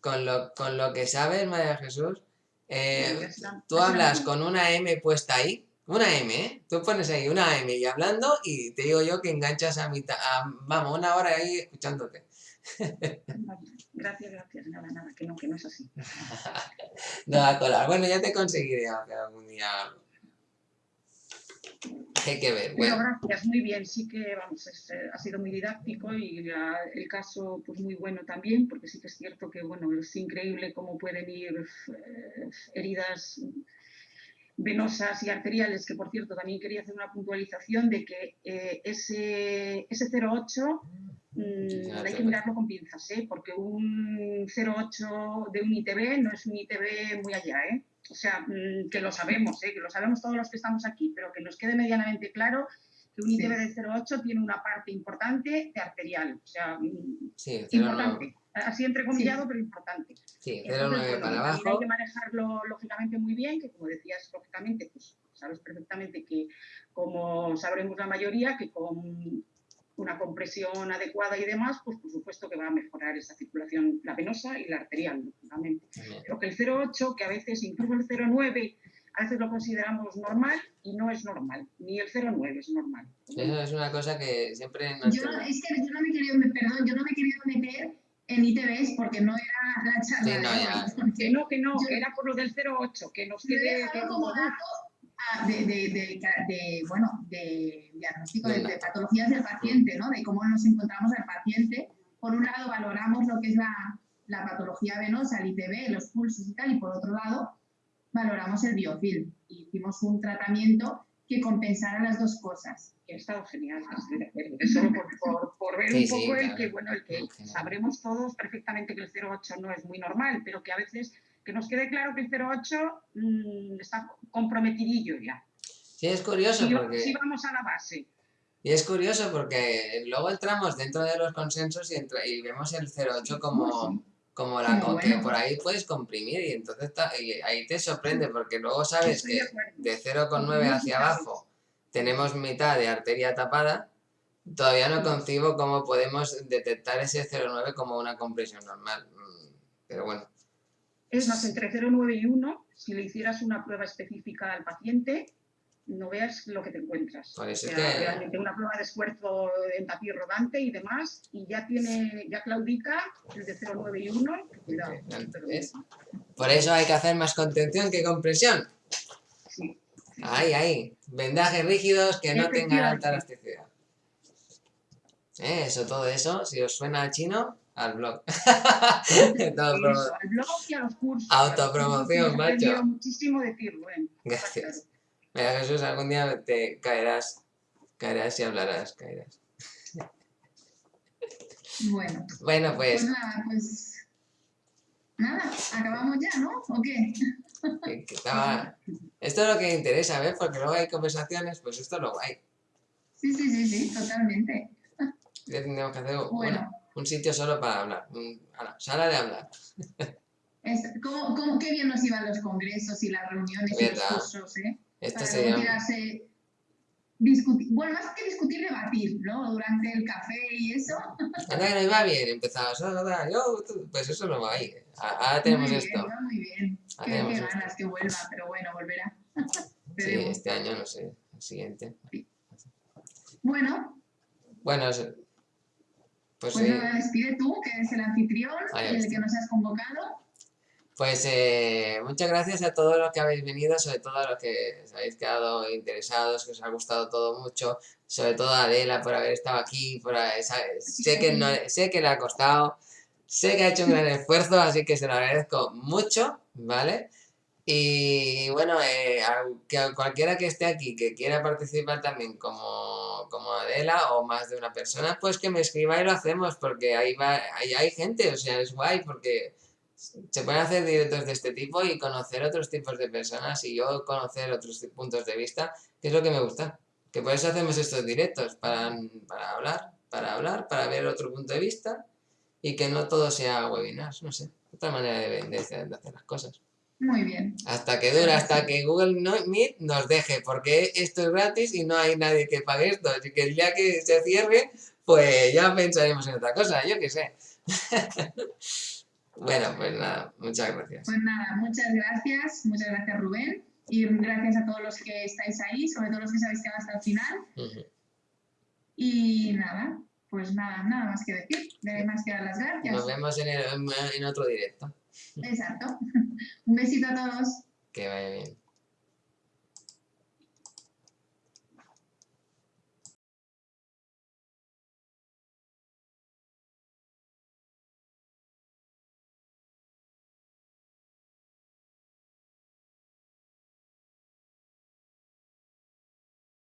Con lo, con lo que sabes, María Jesús, eh, tú hablas con una M puesta ahí, una M, ¿eh? Tú pones ahí una M y hablando y te digo yo que enganchas a mitad, vamos, una hora ahí escuchándote. Gracias, gracias, nada, nada, que no, que no es así. [laughs] no, colar. Bueno, ya te conseguiré hacer algún día hay que ver. Bueno. gracias, muy bien. Sí que vamos, eh, ha sido muy didáctico y el caso pues muy bueno también, porque sí que es cierto que bueno, es increíble cómo pueden ir eh, heridas venosas y arteriales, que por cierto también quería hacer una puntualización de que eh, ese, ese 08 mm, hay que mirarlo con pinzas, ¿eh? porque un 08 de un ITB no es un ITB muy allá, ¿eh? o sea, mm, que lo sabemos, ¿eh? que lo sabemos todos los que estamos aquí, pero que nos quede medianamente claro que un ITB de 0,8 tiene una parte importante de arterial, o sea, mm, importante. Así entrecomillado, pero importante. Sí, 0,9 para abajo. Hay que manejarlo lógicamente muy bien, que como decías, lógicamente, pues sabes perfectamente que, como sabremos la mayoría, que con una compresión adecuada y demás, pues por supuesto que va a mejorar esa circulación, la venosa y la arterial, lógicamente. Pero que el 0,8, que a veces incluso el 0,9 a veces lo consideramos normal y no es normal, ni el 0,9 es normal. Eso es una cosa que siempre... Yo, es que yo no me he querido, perdón, yo no me he querido meter en ITVs porque no era la charla. Sí, no, que no, que no, era por lo del 0,8, que nos quede... como dato de, de, de, bueno, de diagnóstico de, patologías del paciente, ¿no? de cómo nos encontramos al paciente. Por un lado, valoramos lo que es la, la patología venosa, el ITB, los pulsos y tal, y por otro lado, valoramos el biofilm. Hicimos un tratamiento que compensara las dos cosas. Que ha estado genial, solo por, por, ver un poco el que, bueno, el que sabremos todos perfectamente que el 0,8 no es muy normal, pero que a veces que nos quede claro que el 0,8 mmm, está comprometidillo ya. Sí, es curioso porque... Sí vamos a la base. Y es curioso porque luego entramos dentro de los consensos y, y vemos el 0,8 como, como la que por ahí puedes comprimir y entonces ahí te sorprende porque luego sabes que de 0,9 hacia abajo tenemos mitad de arteria tapada, todavía no concibo cómo podemos detectar ese 0,9 como una compresión normal. Mm, pero bueno. Es más, entre 0,9 y 1, si le hicieras una prueba específica al paciente, no veas lo que te encuentras. Realmente una prueba de esfuerzo en tapiz rodante y demás, y ya tiene, ya claudica el de 0,9 y 1. Por eso hay que hacer más contención que compresión. Sí. Ahí, ahí. Vendajes rígidos que no tengan alta elasticidad. Eso, todo eso, si os suena a chino, al blog. [laughs] al blog y a los cursos. Autopromoción, macho. muchísimo decirlo, ¿eh? Gracias. Mira, Jesús, algún día te caerás, caerás y hablarás, caerás. Bueno. Bueno, pues. Pues nada, pues. Nada, acabamos ya, ¿no? ¿O qué? Esto es lo que interesa, ¿ves? Porque luego hay conversaciones, pues esto es lo guay. Sí, sí, sí, sí, totalmente. Ya tendríamos que hacer bueno. Un sitio solo para hablar. sala de hablar. [laughs] ¿cómo, cómo, qué bien nos iban los congresos y las reuniones y los cursos, ¿eh? Esto sería... discutir, bueno, más que discutir, debatir, ¿no? Durante el café y eso. Anda que nos iba bien, empezaba, yo, pues eso no va ahí. Ahora tenemos muy esto. Bien, muy bien, qué, qué ganas que vuelva, pero bueno, volverá. [laughs] sí, este año no sé, el siguiente. Bueno. Bueno, pues, pues sí. despide tú, que eres el anfitrión, el que nos has convocado. Pues eh, muchas gracias a todos los que habéis venido, sobre todo a los que os habéis quedado interesados, que os ha gustado todo mucho, sobre todo a Adela por haber estado aquí, por sé, que no, sé que le ha costado, sé que ha hecho un gran esfuerzo, así que se lo agradezco mucho, ¿vale? Y bueno, eh, que cualquiera que esté aquí que quiera participar también como, como Adela o más de una persona, pues que me escriba y lo hacemos, porque ahí, va, ahí hay gente, o sea, es guay, porque se pueden hacer directos de este tipo y conocer otros tipos de personas y yo conocer otros puntos de vista, que es lo que me gusta. Que por eso hacemos estos directos, para, para hablar, para hablar, para ver otro punto de vista y que no todo sea webinars, no sé, otra manera de, de hacer las cosas. Muy bien. Hasta que dure, hasta que Google Meet nos deje, porque esto es gratis y no hay nadie que pague esto. Así que el día que se cierre, pues ya pensaremos en otra cosa, yo qué sé. [laughs] bueno, pues nada, muchas gracias. Pues nada, muchas gracias, muchas gracias Rubén. Y gracias a todos los que estáis ahí, sobre todo los que sabéis que van hasta el final. Y nada, pues nada, nada más que decir. Debe más que dar las gracias. Nos vemos en, en otro directo. Exacto. [laughs] Un besito a todos. Que vaya bien.